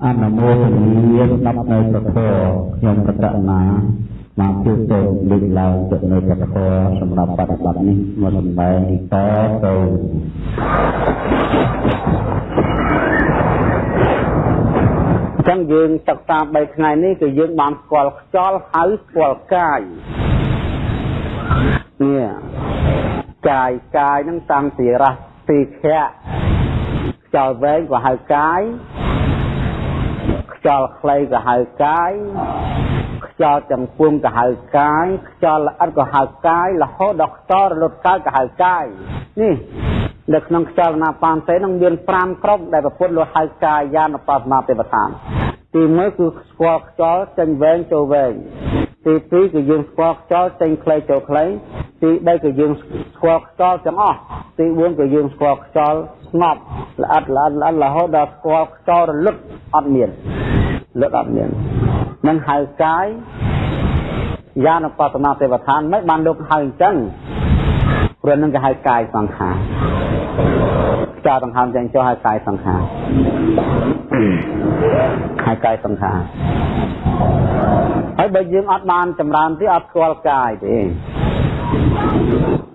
អនុមោទនាស្ដាប់នៅព្រះធម៌ខ្ញុំកតណាមកជួបទៅលើកឡើងទៅនៅព្រះធម៌សម្រាប់បប្រតិបត្តិនេះមកសម្ដែងទីតទៅចឹងយើងសិក្សា3ថ្ងៃនេះគឺយើងបានស្គាល់ខ្យល់ហើយស្គាល់កាយនេះកាយកាយនឹងតាំងពីរះទីខៈខ្យល់វែងក៏ហៅកាយ ខ្យល់ខ្លីក៏ហៅកាយខ្យល់ទាំងពួងក៏ហៅកាយខ្យល់ល្អិតក៏ហៅកាយរហូតដល់ខ្យល់រលត់កាយក៏ហៅកាយនេះនៅក្នុងខ្យល់ណាបានទេនឹងមាន5ក្រុមដែលប្រពុតលោកហៅកាយានុបស្សនាទេវតា ទី1គឺស្គាល់ខ្យល់ចេញវែងចូលវែងទី2គឺយើងស្គាល់ខ្យល់ចេញខ្លីចូលខ្លីទី3គឺយើងស្គាល់ខ្យល់ទាំងអស់ទី4គឺយើងស្គាល់ខ្យល់ស្ងប់ល្អិតល្អិតល្អិតរហូតដល់ស្គាល់ខ្យល់រលត់អត់មានលឹកអត់មាននឹងហៅកាយយានបតនាទេវឋានមិនបានលោកហៅអញ្ចឹងព្រោះនឹងគេហៅកាយសង្ខារ ចោលដង្ហើមចឹងចុះហៅកាយសង្ខារហៅកាយសង្ខារហើយបើយើងអត់បានចម្រើនទេអត់ស្គាល់កាយទេ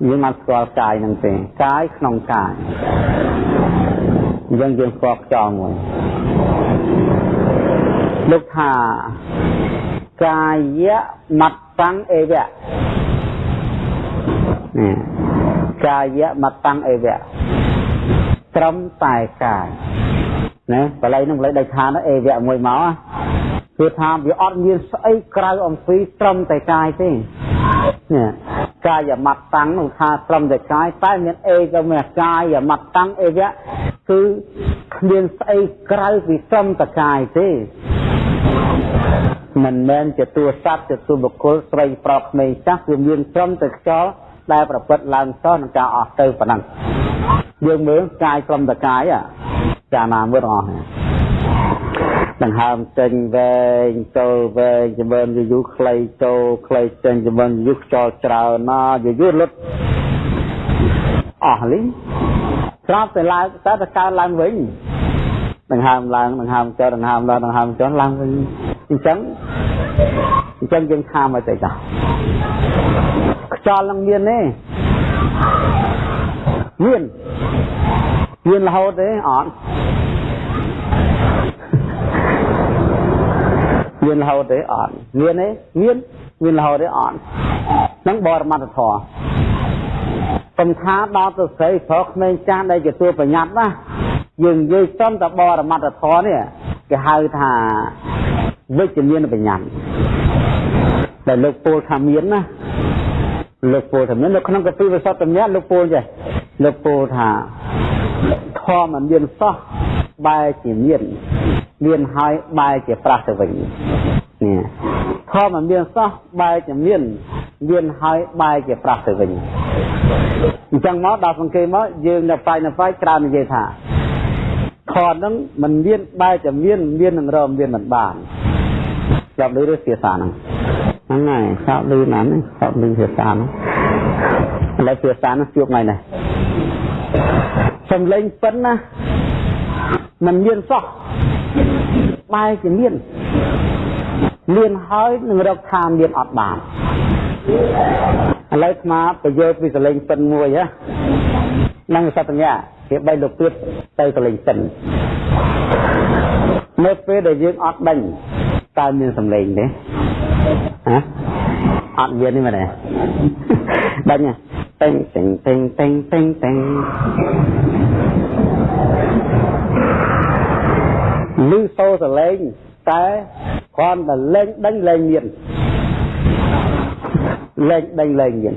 យើងអត់ស្គាល់កាយនឹងទេកាយក្នុងកាយយើងយើងស្គាល់ខ្យល់មួយលោកថាកាយមត្តੰអេវៈកាយមត្តੰអេវៈ ត្រឹមតែកាយណាបល័យនឹងបល័យដៃឋានអេវៈមួយមកគឺថាវាអត់មានស្អីក្រៅអំពីត្រឹមតែកាយទេនេះកាយមត្តੰនោះថាត្រឹមតែកាយតែមានអេក៏មានកាយមត្តੰអេវៈគឺគ្មានស្អីក្រៅពីត្រឹមតែកាយទេមិនមែនជាតួសត្វជាតួបុគ្គលស្រីប្រុសក្មេងចាស់គឺមានត្រឹមតែខ្យល់ ដែលប្រព្រឹត្តឡើងសោះនឹងការអស់ទៅប៉ុណ្ណឹងយើងមើលកាយត្រឹមតែកាយចាណាមើលអស់ដង្ហើមចេញវែងចូលវែងចម្រើនយូរខ្លីចូលខ្លីចេញចម្រើនយូរខ្យល់ច្រើនណាយូរលុតអស់លីស្រាប់តែឡើងតែទៅកើឡើងវិញដង្ហើមឡើងដង្ហើមចុះដង្ហើមឡើងដង្ហើមចុះឡើងវិញអញ្ចឹងអញ្ចឹងយើងថាមកទៅចា ខ្យល់នឹងមានទេមានមានរហូតទេអត់មានរហូតទេអត់មានទេមានមានរហូតទេអត់នឹងបរមត្តធម៌សំថាដល់ទៅស្រីប្រុសក្មេងចាស់ដែលជាទួប្រញាប់ណាយើងនិយាយសំតបរមត្តធម៌នេះគេហៅថាវិជ្ជមានបញ្ញាដែលលោកពូលថាមានណា លោកពូលថាមាននៅក្នុងកពីវិសុទ្ធញ្ញលោកពូលចេះលោកពូលថាធម៌មិនមានសោះបែរជាមានមានហើយបែរជាប្រះទៅវិញនេះធម៌មិនមានសោះបែរជាមានមានហើយបែរជាប្រះទៅវិញអញ្ចឹងមកដល់សង្កេតមកយើងនៅបាយនៅបាយច្រើននិយាយថាខនហ្នឹងมันមានបែរជាមានមាននឹងរមមានមិនបានស្ដាប់ឮឬភាសាហ្នឹង ហ្នឹងហើយស្ដាប់ឮណាស់ហ្នឹងស្ដាប់ឮភាសាហ្នឹងឥឡូវភាសាហ្នឹងជួបថ្ងៃនេះសំឡេងពិនណាมันមានសោះបែរជាមានមានហើយនឹងរកថាមានអត់បានឥឡូវស្មាប្រយោជន៍ពីសលេងពិនមួយហ៎នឹងសត្វញ្ញាវាបីលោកទៀតទៅសលេងពិននៅពេលដែលយើងអត់ដេញតើមានសំឡេងទេ ហ៎អត់មានទេមែនទេដេញតេងតេងតេងតេងតេងតេងឮសូរសលេងតែគ្រាន់តែលេងដេញលេងមានលេងដេញលេងមាន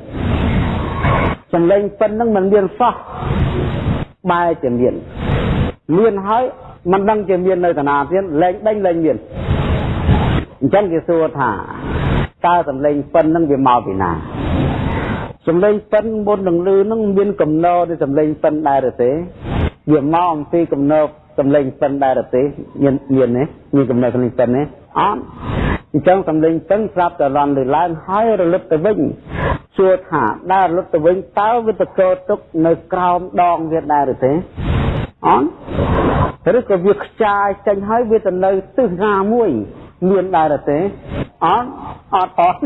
សំឡេងប៉ុណ្្នឹងមិនមានសោះបែរជាមានមានហើយមិនដឹងជាមាននៅតាណាទៀតលេងដេញលេងមាន អញ្ចឹងគេសួរថាតើសំឡេងប៉ុណ្្នឹងវាមកពីណាសំឡេងប៉ុនមុននឹងលឺនឹងមានកំណោនៃសំឡេងប៉ុនដែរទេវាមកអំពីកំណោសំឡេងប៉ុនដែរទេមានមានទេមានកំណោសំឡេងប៉ុនទេអត់អញ្ចឹងសំឡេងប៉ុនស្រាប់តែរន់លើឡើងហើយរលត់ទៅវិញសួរថាដើររលត់ទៅវិញតើវាតកោទុកនៅក្រោមដងវាដែរទេអត់ឬក៏វាខ្ចាយចេញហើយវាទៅនៅទិសណាមួយ មានដែរទេអត់អត់អត់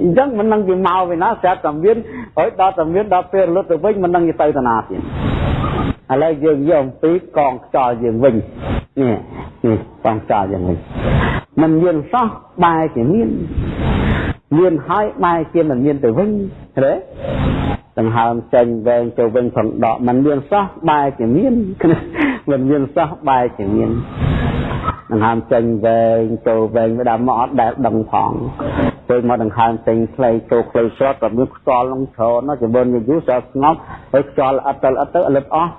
អញ្ចឹងមិននឹងវាមកវិញណាស្រាប់តែមានហើយដល់តែមានដល់ពេលរលត់ទៅវិញមិននឹងទៅទៅណាទៀតឥឡូវយើងយកអំពីកងខ្យល់យើងវិញនេះនេះកងខ្យល់យើងវិញមិនមានសោះបែរជាមានមានហើយបែរជាមិនមានទៅវិញទេដង្ហើមចេញវែងទៅវិញផងដកมันមានសោះបែរជាមានមិនមានសោះបែរជាមាន ដង្ហើមចេញវែងចូលវែងវាដល់មកអត់ដែលដឹងផងពេលមកដង្ហើមចេញខ្លីចូលខ្លីស្រាប់ក៏មានខ្យល់នឹងច្រើនណាស់ជំនឿយូរស្រាប់ស្ងប់ហើយខ្យល់អត់ទៅអត់ទៅលឹបអស់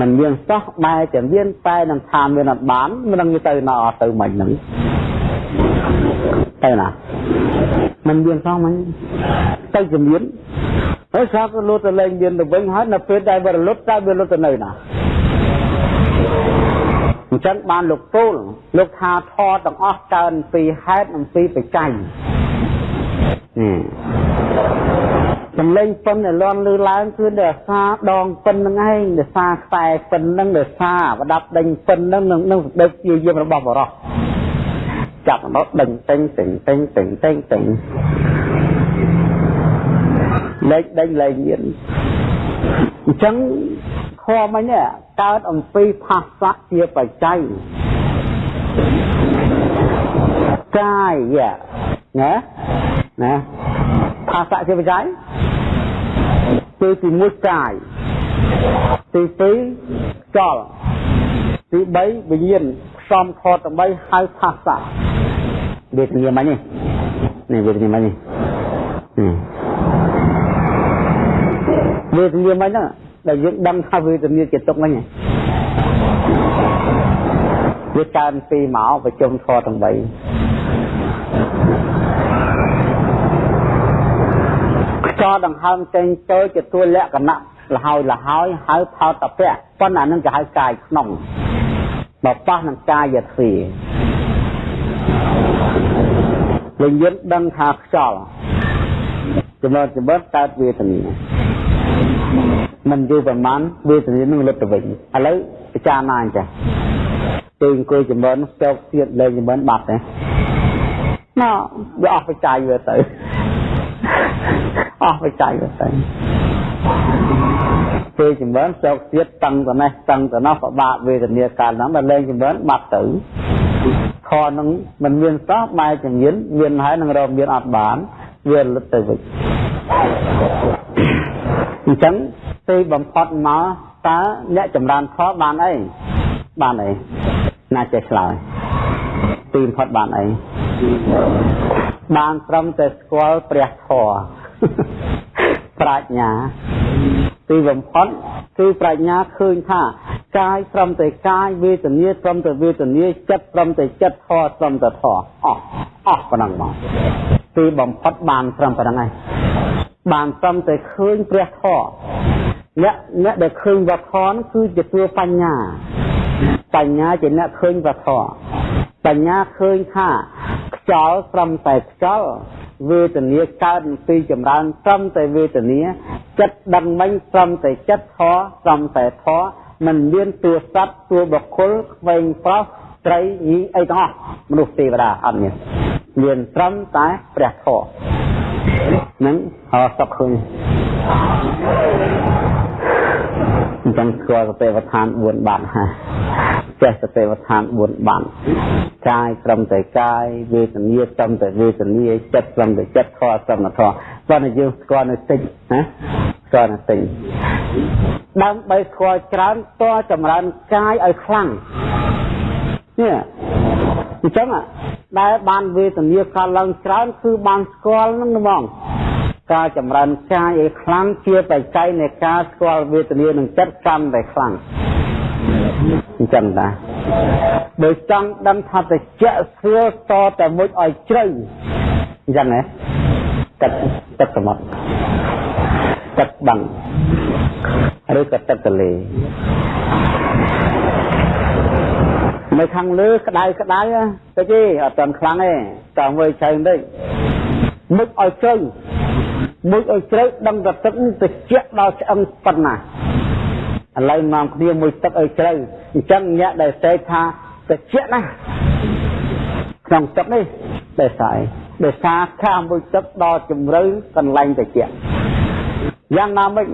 มันមានសោះបែរជាមានតែនឹងថាមានអត់បានមិននឹងទៅណាអត់ទៅមិនហ្នឹងទៅណាมันមានសោះមិនទៅជំនាញហើយស្រាប់ទៅលុតទៅលែងមានទៅវិញហើយនៅពេលដែលវារលត់តើវាលុតទៅនៅណា អញ្ចឹងបានលោកពូលលោកថាធរទាំងអស់កើនពីហេតុនិងពីបច្ច័យនេះសំឡេងពិនដែលលន់លឺឡើងគឺដោយសារដងពិនហ្នឹងឯងដោយសារខ្សែពិនហ្នឹងដោយសារប្រដាប់ដេញពិនហ្នឹងនឹងនឹងសេចក្តីព្យាយាមរបស់បរោះចាប់មកដេញតេងតេងតេងតេងតេងតេងលេខដេញលែងមាន អញ្ចឹងធម៌មិញនេះកើតអំពីផាសៈជាបច្ច័យកាយណាណាផាសៈជាបច្ច័យគឺទី1កាយទី2ចលទី3វិញ្ញាណផ្សំខតដើម្បីហៅផាសៈវេទនាមិញនេះនេះវេទនាមិញនេះ វេទនាមិញហ្នឹងដែលយើងដឹងថាវេទនាជាទុកមិញវាកើនពីមកប្រជុំធរទាំង3ខ្យល់ដង្ហើមចេញចូលជាតួលក្ខណៈលហើយលហើយហៅថោតពៈប៉ុន្តែអានឹងគេហៅកាយក្នុងបបោះនឹងកាយទ្វាវិញ្ញាណដឹងថាខ្យល់ចំណុចចំណុចកើតវេទនា មិនយូរប្រហែលវេទនានឹងលុតទៅវិញឥឡូវពិចារណាអញ្ចឹងពេលអង្គុយចម្រើនចោកទៀតលេងចម្រើនបាត់ទេណោវាអស់បច្ច័យវាទៅអស់បច្ច័យវាទៅពេលចម្រើនចោកទៀតតឹងទៅនេះតឹងទៅនោះពិបាកវេទនាកាលហ្នឹងដល់លេងចម្រើនបាត់ទៅខនឹងមិនមានសោះបែរជំនាញមានហើយនឹងរកមានអត់បានវាលុតទៅវិញ អញ្ចឹងទីបំផុតមកតើអ្នកចម្រើនខបានអីបានអីណាចេះឆ្លើយទីបំផុតបានអីបានត្រឹមតែស្គាល់ព្រះធម៌ប្រាជ្ញាទីបំផុតគឺប្រាជ្ញាឃើញថាកាយត្រឹមតែកាយវេទនាត្រឹមតែវេទនាចិត្តត្រឹមតែចិត្តធម៌ត្រឹមតែធម៌អស់អស់ប៉ុណ្ណឹងមកទីបំផុតបានត្រឹមប៉ុណ្ណឹងហើយ បានត្រឹមតែឃើញព្រះធម៌អ្នកអ្នកដែលឃើញវធនគឺជាតួបញ្ញាបញ្ញាជាអ្នកឃើញវធបញ្ញាឃើញថាខ្យល់ត្រឹមតែខ្យល់វេទនាកើតពីចម្រើនត្រឹមតែវេទនាចិត្តដឹងមិញត្រឹមតែចិត្តធត្រឹមតែធមិនមានតួសត្វតួបុគ្គលក្វែងប្រុសត្រីញីអីទាំងអស់មនុស្សទេវតាអត់មានមានត្រឹមតែព្រះធ ម៌នឹងអស់សុខឃើញអញ្ចឹងស្គាល់សតិប្បដ្ឋាន4បានហើយចេះសតិប្បដ្ឋាន4បានកាយត្រឹមតែកាយវេទនាត្រឹមតែវេទនាចិត្តត្រឹមតែចិត្តធម៌ត្រឹមតែធម៌ប៉ុន្តែយើងស្គាល់នៅតិចណាស្គាល់នៅតិចដើម្បីស្គាល់ច្រើនតចម្រើនកាយឲ្យខ្លាំងនេះ អញ្ចឹងដែលបានវេទនាកើតឡើងច្រើនគឺបានស្គាល់នឹងហ្មងការចម្រើនកាយឲ្យខ្លាំងជាបច្ច័យនៃការស្គាល់វេទនានឹងចិត្តកាន់តែខ្លាំងអញ្ចឹងតាបើចង់ដឹងថាតិចស្រួលតតែមួយឲ្យជ្រៅអញ្ចឹងណាទឹកទឹកសមុទ្រទឹកបឹងឬក៏ទឹកទន្លេ នៅខាងលើក្តៅក្តៅទៅទេអត់តាន់ខ្លាំងទេតាមមើលឆៅបន្តិចមុខឲ្យជ្រៅមុខឲ្យជ្រៅដឹងតែទឹកតិចដល់ឆ្អឹងប៉ុណ្ណាឥឡូវនាំគ្នាមួយទឹកឲ្យជ្រៅអញ្ចឹងអ្នកដែលសេកថាតិចណាស់ក្នុងទឹកនេះដែលស្អីដោយសារខាមួយទឹកដល់ជំរៅកន្លែងតិចយ៉ាងណាមិញ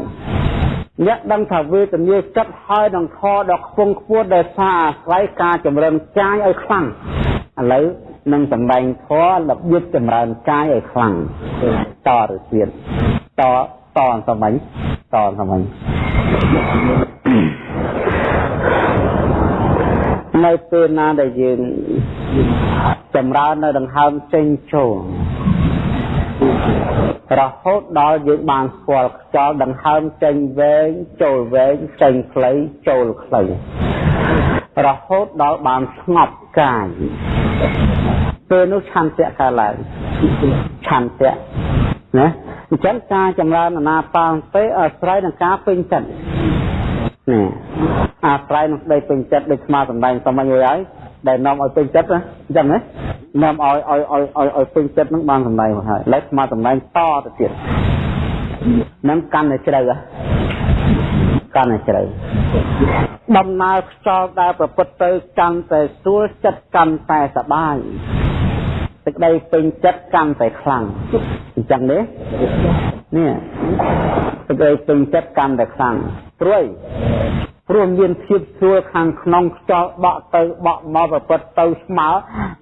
អ្នកដឹងថាវេទនាចិត្តហើយនឹងខដល់ខ្ពង់ខ្ពស់ដែលសារអាស្រ័យការចម្រើនកាយឲ្យខ្លាំងឥឡូវនឹងសម្ដែងធម៌របៀបចម្រើនកាយឲ្យខ្លាំងតទៅទៀតតតសម័យតសម័យនៅពេលណាដែលយើងចម្រើននៅដង្ហើមចេញចូល រហូតដល់យើងបានស្គាល់ខ្យល់ដង្ហើមចេញវែងចូលវែងចេញខ្លីចូលខ្លីរហូតដល់បានស្ងប់កាយពេលនោះឆន្ទៈកើតឡើងឆន្ទៈណាអញ្ចឹងការចម្រើនអាណាបានទេអាស្រ័យនឹងការពេញចិត្តណាអាស្រ័យនឹងស្ដីពេញចិត្តដូចស្មាសម្ដែងសមមួយហើយ ដែលនាំឲ្យពេញចិត្តណាអញ្ចឹងណានាំឲ្យឲ្យឲ្យឲ្យឲ្យពេញចិត្តនឹងបានសម្ដែងមកហើយឡើយស្មាសម្ដែងតទៅទៀតនឹងកាន់តែជ្រៅកាន់តែជ្រៅដំណើរខ្យល់ដែលប្រពុតទៅកាន់តែស្រួលចិត្តកាន់តែសប្បាយសេចក្តីពេញចិត្តកាន់តែខ្លាំងអញ្ចឹងទេនេះសេចក្តីពេញចិត្តកាន់តែខ្លាំងព្រួយ ព្រោះមានភាពស្រួលខាងក្នុងខ្យល់បក់ទៅបក់មកប្រព្រឹត្តទៅស្មើ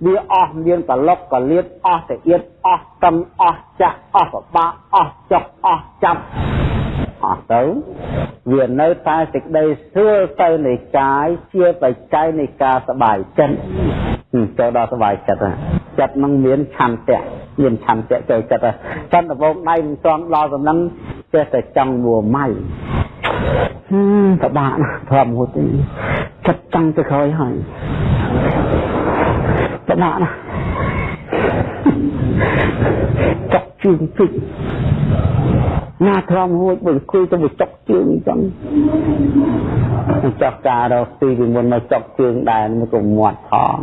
វាអស់មានកលុកកលៀតអស់តាអៀតអស់តឹងអស់ចាក់អស់ប្របាអស់ចុកអស់ចាប់អស់ទៅវានៅតែសេចក្តីស្រួលទៅនៃកាយជាបច្ច័យនៃការសบายចិត្តចូលដល់សบายចិត្តចិត្តនឹងមានឆន្ទៈមានឆន្ទៈចូលចិត្តចន្ទវងដៃមិនស្ងដល់សំណឹងចេះតែចង់មួម៉ៃ ពិបាកណាស់ធម្មហូតទេចិត្តចង់ទៅក្រោយហើយពិបាកណាស់ចុកជើងពេកណាធម្មហូតបើគួយទៅចុកជើងអញ្ចឹងចុកការរកទីពីមុនមកចុកជើងដែរមកក៏មាត់ផង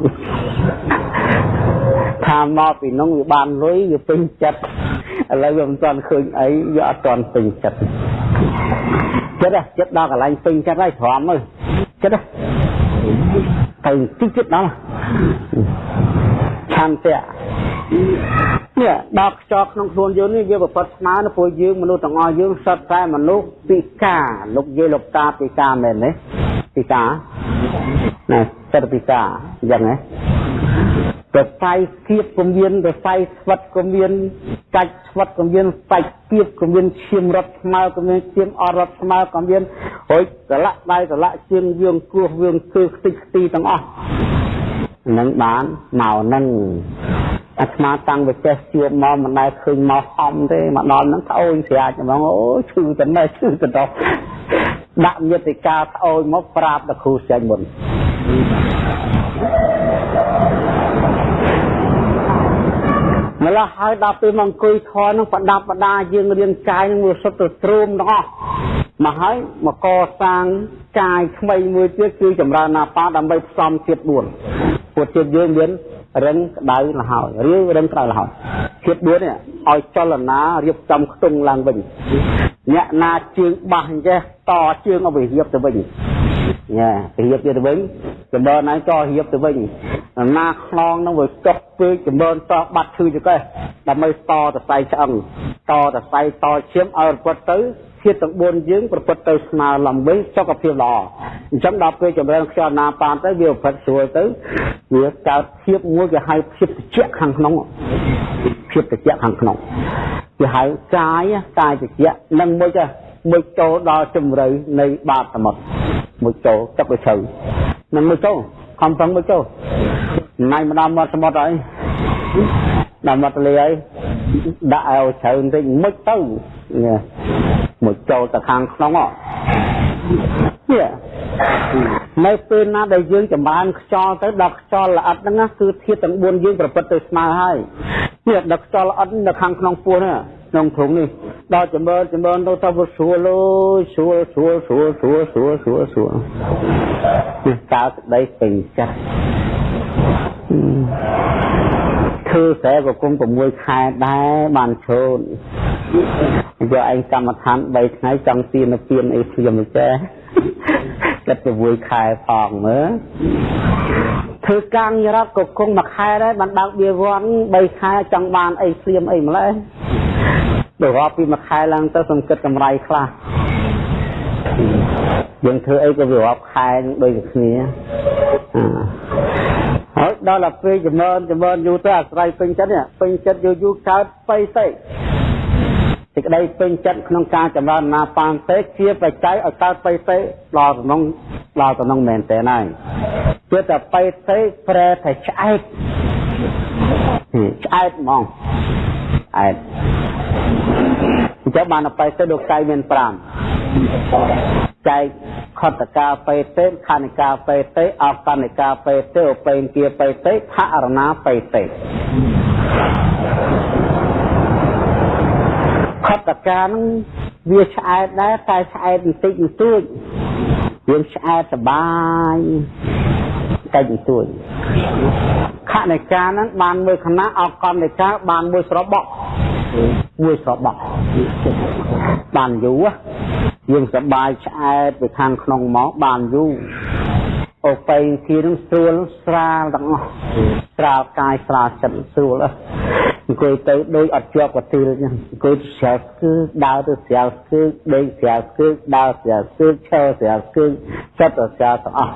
ថាមកពីនោះវាបានលុយវាពេញចិត្តឥឡូវវាមិនទាន់ឃើញអីវាអត់ទាន់ពេញចិត្ត ចិត្តចិត្តដល់កន្លែងពេញចិត្តហើយទ្រាំមើលចិត្តទៅទីចិត្តដល់ឆន្ទៈនេះដល់ខ្យល់ក្នុងខ្លួនយើងនេះវាប្រពត់ស្មើនៅពួកយើងមនុស្សទាំងអស់យើងសត្វតែមនុស្សពិការលោកយាយលោកតាពិការមែនទេពិការណាសត្វពិការអញ្ចឹងណា រស័យគៀបក៏មានរស័យស្វិតក៏មានកាច់ស្វិតក៏មានសាច់គៀបក៏មានឈាមរត់ស្មើក៏មានឈាមអត់រត់ស្មើក៏មានរួចកលាក់ដៃកលាក់ជើងវៀងគោះវៀងគឺខ្ទេចខ្ទីទាំងអស់នឹងបានមកនឹងអាត្មាតាំងវិចេះជួបមកមិនដែលឃើញមកហំទេមកដល់ហ្នឹងត្អូញស្រាចហ្មងអូឈឺតែណែឈឺទៅដល់ដាក់មេតិកាត្អូញមកប្រាប់ដល់គ្រូចេញមុន ម្ល៉េះហើយដល់ពេលមកអង្គុយធរនឹងប្រដាប់ប្រដាយើងរាងកាយនឹងវាសុទ្ធទៅទ្រូមទាំងអស់មកហើយមកកសាងកាយថ្មីមួយទៀតគឺចម្រើនណាបាដើម្បីផ្សំជាតិ4ពួកជាតិយើងមានរឹងក្តៅលហើយរាវរឹងក្តៅលហើយជាតិ4នេះឲ្យចលនារៀបចំខ្ទង់ឡើងវិញអ្នកណាជើងបាសអញ្ចេះតជើងឲ្យវារៀបទៅវិញ ញ៉ារៀបទៅវិញចម្រើនហ្នឹងក៏រៀបទៅវិញណាខ្នងនឹងវាចុកពេកចម្រើនតបាត់ឈឺចកេះដើម្បីតតសៃឆ្អឹងតតសៃតឈាមឲ្យប្រពុតទៅធាតុទាំង4យើងប្រពុតទៅស្មើឡើងវិញសុខភាពល្អអញ្ចឹងដល់ពេលចម្រើនខ្យល់ណាបានទៅវាប្រព្រឹត្តស្រួលទៅវាកើតភាពមួយគេហៅភាពត្រជាក់ខាងក្នុងភាពត្រជាក់ខាងក្នុងគេហៅកាយកាយត្រជាក់និងមួយទៅ មួយចូលដល់ជំរឿនៃបាតសមុទ្រមួយចូលទឹកវាជ្រៅនឹងមួយចូលខំប្រឹងមួយចូលណៃម្ដងមាត់សមុទ្រហើយដល់មាត់ទន្លេហើយដាក់ឲ្យជ្រៅបន្តិចមួយទៅមួយចូលទៅខាងក្នុងហ៎នេះនៅពេលណាដែលយើងចម្រើនខ្យល់ទៅដល់ខ្យល់ល្អិតហ្នឹងគឺធាតុទាំង4យើងប្រព្រឹត្តទៅស្មើហើយនេះដល់ខ្យល់ល្អិតនៅខាងក្នុងពោះហ្នឹង ក្នុងធុងនេះដល់ចម្រើនចម្រើនទៅទៅស្រួលអូយស្រួលស្រួលស្រួលស្រួលស្រួលស្រួលស្រួលនេះតើក្តីពេញចិត្តធ្វើស្រែក៏គុំ6ខែដែរបានឈូនយកឯងកម្មដ្ឋាន3ថ្ងៃចង់ទានពៀនអីព្រាមចេះ គិត6ខែផងមើលធ្វើការងាររដ្ឋក៏គង់មួយខែដែរបានដើកបៀវ័ន3ខែចង់បានអីភ្លាមអីម្ល៉េះដល់រាប់ពីមួយខែឡើងទៅសំគិតកម្រៃខ្លះយើងធ្វើអីក៏វារាប់ខែដូចគ្នាហើយដល់តែពេលចម្រើនចម្រើនយូរទៅអាស្រ័យពេញចិត្តពេញចិត្តយូរយូរកើតបៃតេ សេចក្តីពេញចិត្តក្នុងការចម្រើនណាបានទេជាបច្ច័យឲ្យកើតបៃតេដល់ក្នុងដល់ក្នុងមែនតើហើយជាតែបៃតេប្រែតែឆ្អែតឆ្អែតហ្មងឆ្អែតអញ្ចឹងបានបៃតេលោកកាយមាន5ចែកខតកាបេតេខនិកាបេតេអកនិកាបេតេឧបេនគាបេតេថរណាបេតេ តកានឹងវាឆ្អែតដែរតែឆ្អែតបន្តិចបន្តួចយើងឆ្អែតសបាយតែបន្ទួចខនិកាហ្នឹងបានមួយខណៈអកនិកាបានមួយស្របក់មួយស្របក់បានយូរយើងសបាយឆ្អែតពីខាងក្នុងមកបានយូរ អូបេគីនឹងស្រួលស្រាលទាំងអស់ស្រាលកាយស្រាលចិត្តស្រួលអង្គុយទៅដូចអត់ជាប់កទីលចឹងអង្គុយស្រាលគឺដើរទៅស្រាលគឺដេកស្រាលគឺដើរស្រាលគឺឈរស្រាលគឺចិត្តស្រាលទាំងអស់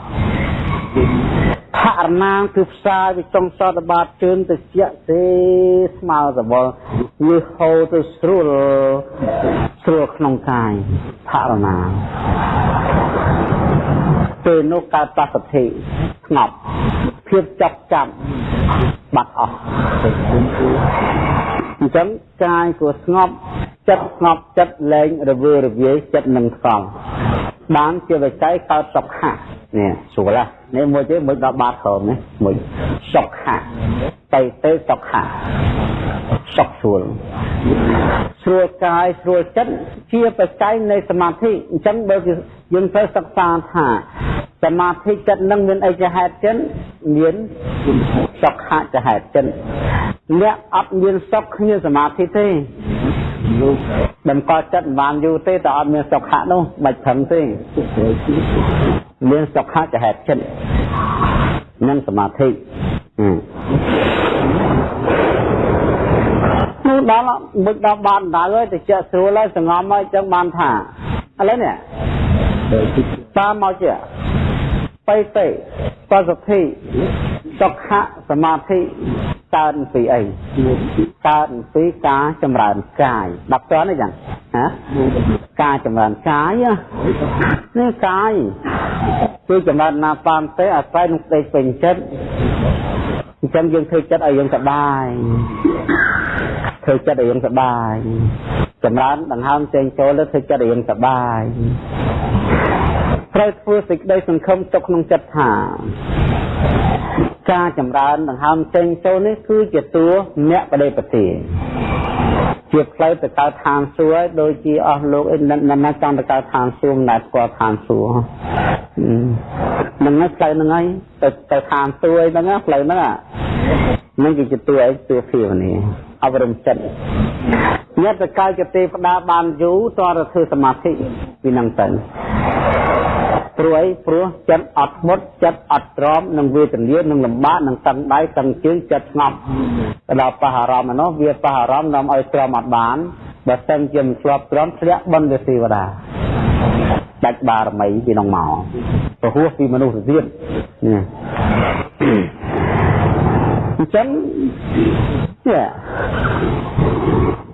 ផរណាងគឺផ្សាយពីចុងសតបាតជើងទៅជាទេស្មើសវល់វាហូរទៅស្រួលស្រួលក្នុងកាយផរណាង ពេលនោះកើតបសុទ្ធិស្ងប់ភាពចាប់ចាប់បាត់អស់អញ្ចឹងកាយក៏ស្ងប់ចិត្តស្ងប់ចិត្តលែងរវើរវាយចិត្តនឹងស្ងប់បានជាវិច័យកើតសុខៈនេះស្រួលណា នេះមួយទៀតមួយដល់បាតក្រោមនេះមួយសុខៈបៃតេសុខៈសុខស្រួលស្រួលកាយស្រួលចិត្តជាបច្ច័យនៃសមាធិអញ្ចឹងបើយើងត្រូវសិក្សាថាសមាធិចិត្តនឹងមានអីជាហេតុចិនមានសុខៈជាហេតុចិនអ្នកអត់មានសុខគ្មានសមាធិទេតម្កល់ចិត្តមិនបានយូរទេតែអត់មានសុខៈនោះមិនផឹងទេ មានសុខៈចហេតុចិត្តនិងសមាធិនោះដល់មុខដល់បានដៅហើយទៅជាស្រួលហើយសងំហើយចឹងបានថាឥឡូវនេះតាមមកជាបៃតេបសុទ្ធិសុខៈសមាធិ កើតពីអីកើតពីការចម្រើនកាយដល់តើនេះយ៉ាងណាការចម្រើនកាយនេះកាយគឺចម្រើនណាបានទេអាស្រ័យនឹងស្ដេចពេញចិត្តអញ្ចឹងយើងធ្វើចិត្តឲ្យយើងសប្បាយធ្វើចិត្តឲ្យយើងសប្បាយចម្រើនដង្ហើមចេញចូលទៅធ្វើចិត្តឲ្យយើងសប្បាយត្រូវធ្វើសេចក្តីសង្ឃឹមទុកក្នុងចិត្តថា ការចម្រើនដង្ហើមចេញចូលនេះគឺជាតួមគ្គបដិបទាជាផ្លូវទៅកើតឋានសួគ៌ដូចជាអស់លោកអីមិនណាចង់ទៅកើតឋានសួគ៌មិនដែលស្គាល់ឋានសួគ៌ហ្នឹងហើយផ្លូវហ្នឹងហើយទៅទៅឋានសួគ៌អីហ្នឹងផ្លូវហ្នឹងហ្នឹងគឺជាតួអីតួភាវនាអប់រំចិត្តញាតិកាយកទេវតាបានយូរតរធ្វើសមាធិពីហ្នឹងទៅ ព្រោះអីព្រោះចិត្តអត់មុតចិត្តអត់ទ្រាំនឹងវេទនានឹងលំបាកនឹងតឹងដៃតឹងជើងចិត្តស្ងប់ទៅដល់ប៉ះអារម្មណ៍នោះវាប៉ះអារម្មណ៍នាំឲ្យទ្រាំអត់បានបើសិនជាមិនធ្លាប់ទ្រាំធ្លាក់បនទេវតាដាច់បារមីពីនោះមកពហោះពីមនុស្សទៀតនេះអញ្ចឹងនេះ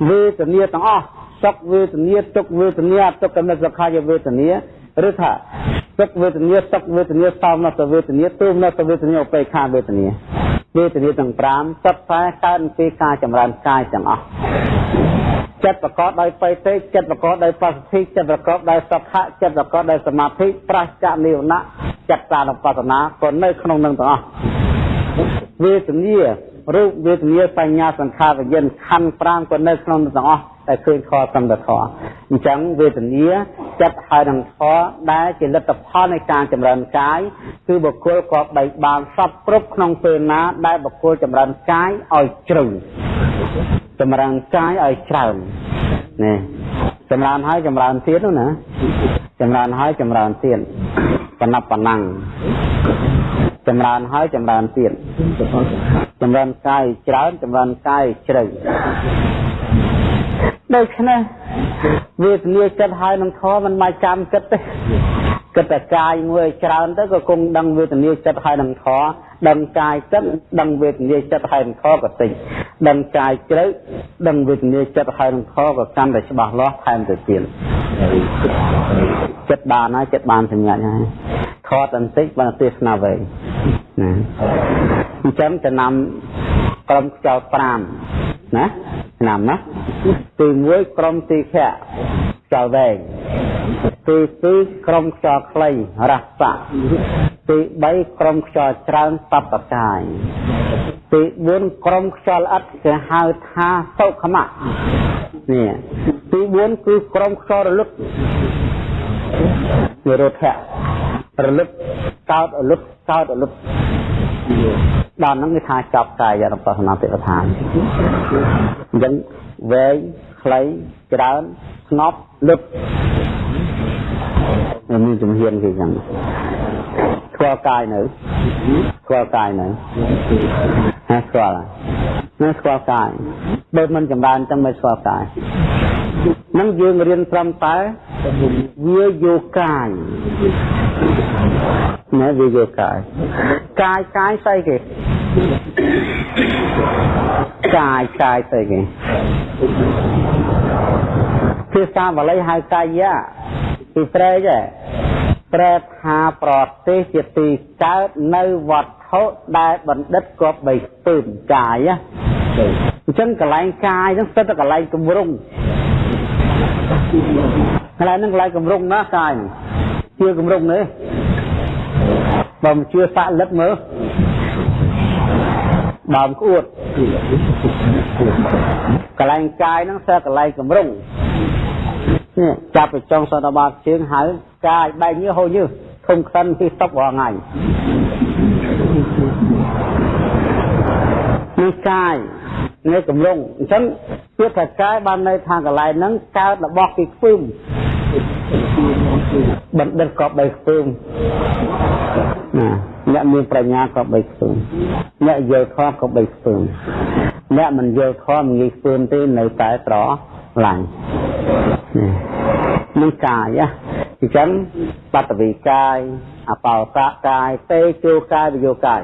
វេទនាទាំងអស់សុខវេទនាទុក្ខវេទនាអទុក្ខមិសុខាយវេទនាឬថា សុខវេទនាសុខវេទនាសោមនសវេទនាទូមនសវេទនាឧបេខាវេទនាវេទនាទាំង5សុទ្ធតែកើតពីការចម្រើនកាយទាំងអស់ចិត្តប្រកបដោយបៃតេចិត្តប្រកបដោយបសុទ្ធិចិត្តប្រកបដោយសុខៈចិត្តប្រកបដោយសមាធិប្រសចានិវណៈចិត្តសានុបស្សនាក៏នៅក្នុងនឹងទាំងអស់វេទនា រូបវេទនាបញ្ញាសង្ខារវិញ្ញាណខណ្ឌ5ក៏នៅក្នុងទាំងអស់តែឃើញខសំដធអញ្ចឹងវេទនាចិត្តហើយនឹងធរដែលជាលទ្ធផលនៃការចម្រើនកាយគឺបុគ្គលក៏បីបានសពគ្រប់ក្នុងពេលណាដែលបុគ្គលចម្រើនកាយឲ្យជ្រៅចម្រើនកាយឲ្យច្រើននេះចម្រើនហើយចម្រើនទៀតនោះណាចម្រើនហើយចម្រើនទៀតបណ្ណបណ្ណាំងចម្រើនហើយចម្រើនទៀត ចម្រើនកាយច្រើនចម្រើនកាយជ្រៅដូច្នេះវេទនាចិត្តហើយនឹងធម៌មិនមកចាំគិតទេគិតតែកាយមួយច្រើនទៅក៏គង់ដឹងវេទនាចិត្តហើយនឹងធម៌ដឹងកាយចិត្តដឹងវេទនាចិត្តហើយនឹងធម៌ក៏តិចដឹងកាយជ្រៅដឹងវេទនាចិត្តហើយនឹងធម៌ក៏កាន់តែច្បាស់លាស់ថែមទៅទៀតចិត្តបានហើយចិត្តបានសម្ញាច់ហើយ ថតបន្តិចបានទេសនាវែងណាអញ្ចឹងចំណាំក្រុមខ្យល់5ណាឆ្នាំណាទី1ក្រុមទីខៈខ្យល់វែងទី2ក្រុមខ្យល់ខ្លីរស័កទី3ក្រុមខ្យល់ច្រើនតបកាយទី4ក្រុមខ្យល់ល្អិតគេហៅថាសុខមៈនេះទី4គឺក្រុមខ្យល់រលឹក និរោធៈរលឹកកោតរលឹកកោតរលឹកដល់ហ្នឹងគេថាចប់កាយរបស់សមាធិដ្ឋានអញ្ចឹងវែងខ្លីច្រើនស្ងប់លឹកមានជំហានគេចឹងស្គាល់កាយនៅស្គាល់កាយនៅណាស្គាល់ណាស្គាល់កាយបើមិនចម្រើនចឹងមិនស្គាល់កាយ នឹងយើងរៀនត្រឹមតែវាយោកាយណាវាយោកាយកាយកាយស្អីគេកាយកាយស្អីគេភាសាបាលីហៅកាយៈពីត្រេកប្រែថាប្រទេសជាទីកើតនៅវត្ថុដែលបណ្ឌិតគប់បីពើមកាយអញ្ចឹងកន្លែងកាយហ្នឹងស្ទើរតែកន្លែងគម្រង កន្លែងហ្នឹងកន្លែងគម្រងណាកាយជឿគម្រងនេះបើមិនជឿសាក់លិតមើលដើមក្អួតកន្លែងកាយហ្នឹងស្ទើរកន្លែងគម្រងនេះចាប់ទៅចុងសតបាតជើងហើយកាយបែកញើសហូរញើសធំខ្សិនទីស្តុករាល់ថ្ងៃនេះកាយ នេះកំឡុងអញ្ចឹងពាក្យថាកាយបានន័យថាកន្លែងហ្នឹងកើតរបស់ពីខ្ពើមបណ្ឌិតក៏បីខ្ពើមណាអ្នកមានប្រាជ្ញាក៏បីខ្ពើមអ្នកយល់ធម៌ក៏បីខ្ពើមអ្នកមិនយល់ធម៌មិនងាយខ្ពើមទេនៅតែត្រឡាញ់នឹងកាយអញ្ចឹងបតវិកាយអបោសកាយតេជោកាយវិយោកាយ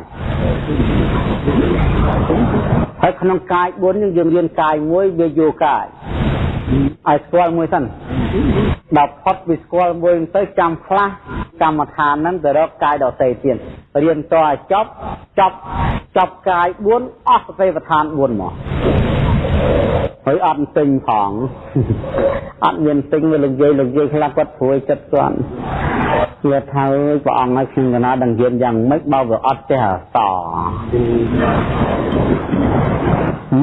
ហើយក្នុងកាយ4យើងយើងរៀនកាយមួយវាយោកាយឲ្យស្គាល់មួយសិនដល់ផុតពីស្គាល់មួយទៅចាំខ្លះកម្មដ្ឋានហ្នឹងទៅរកកាយដតេទៀតរៀនតឲ្យចប់ចប់ចប់កាយ4អស់សតិប្បដ្ឋាន4មកហើយអត់ទិញផងអត់មានទិញវាលោកយាយលោកយាយខ្លះគាត់ព្រួយចិត្តគាត់ វាថាព្រះអង្គឲ្យខ្ញុំកណាដឹងយានយ៉ាងម៉េចបើវាអត់ចេះអស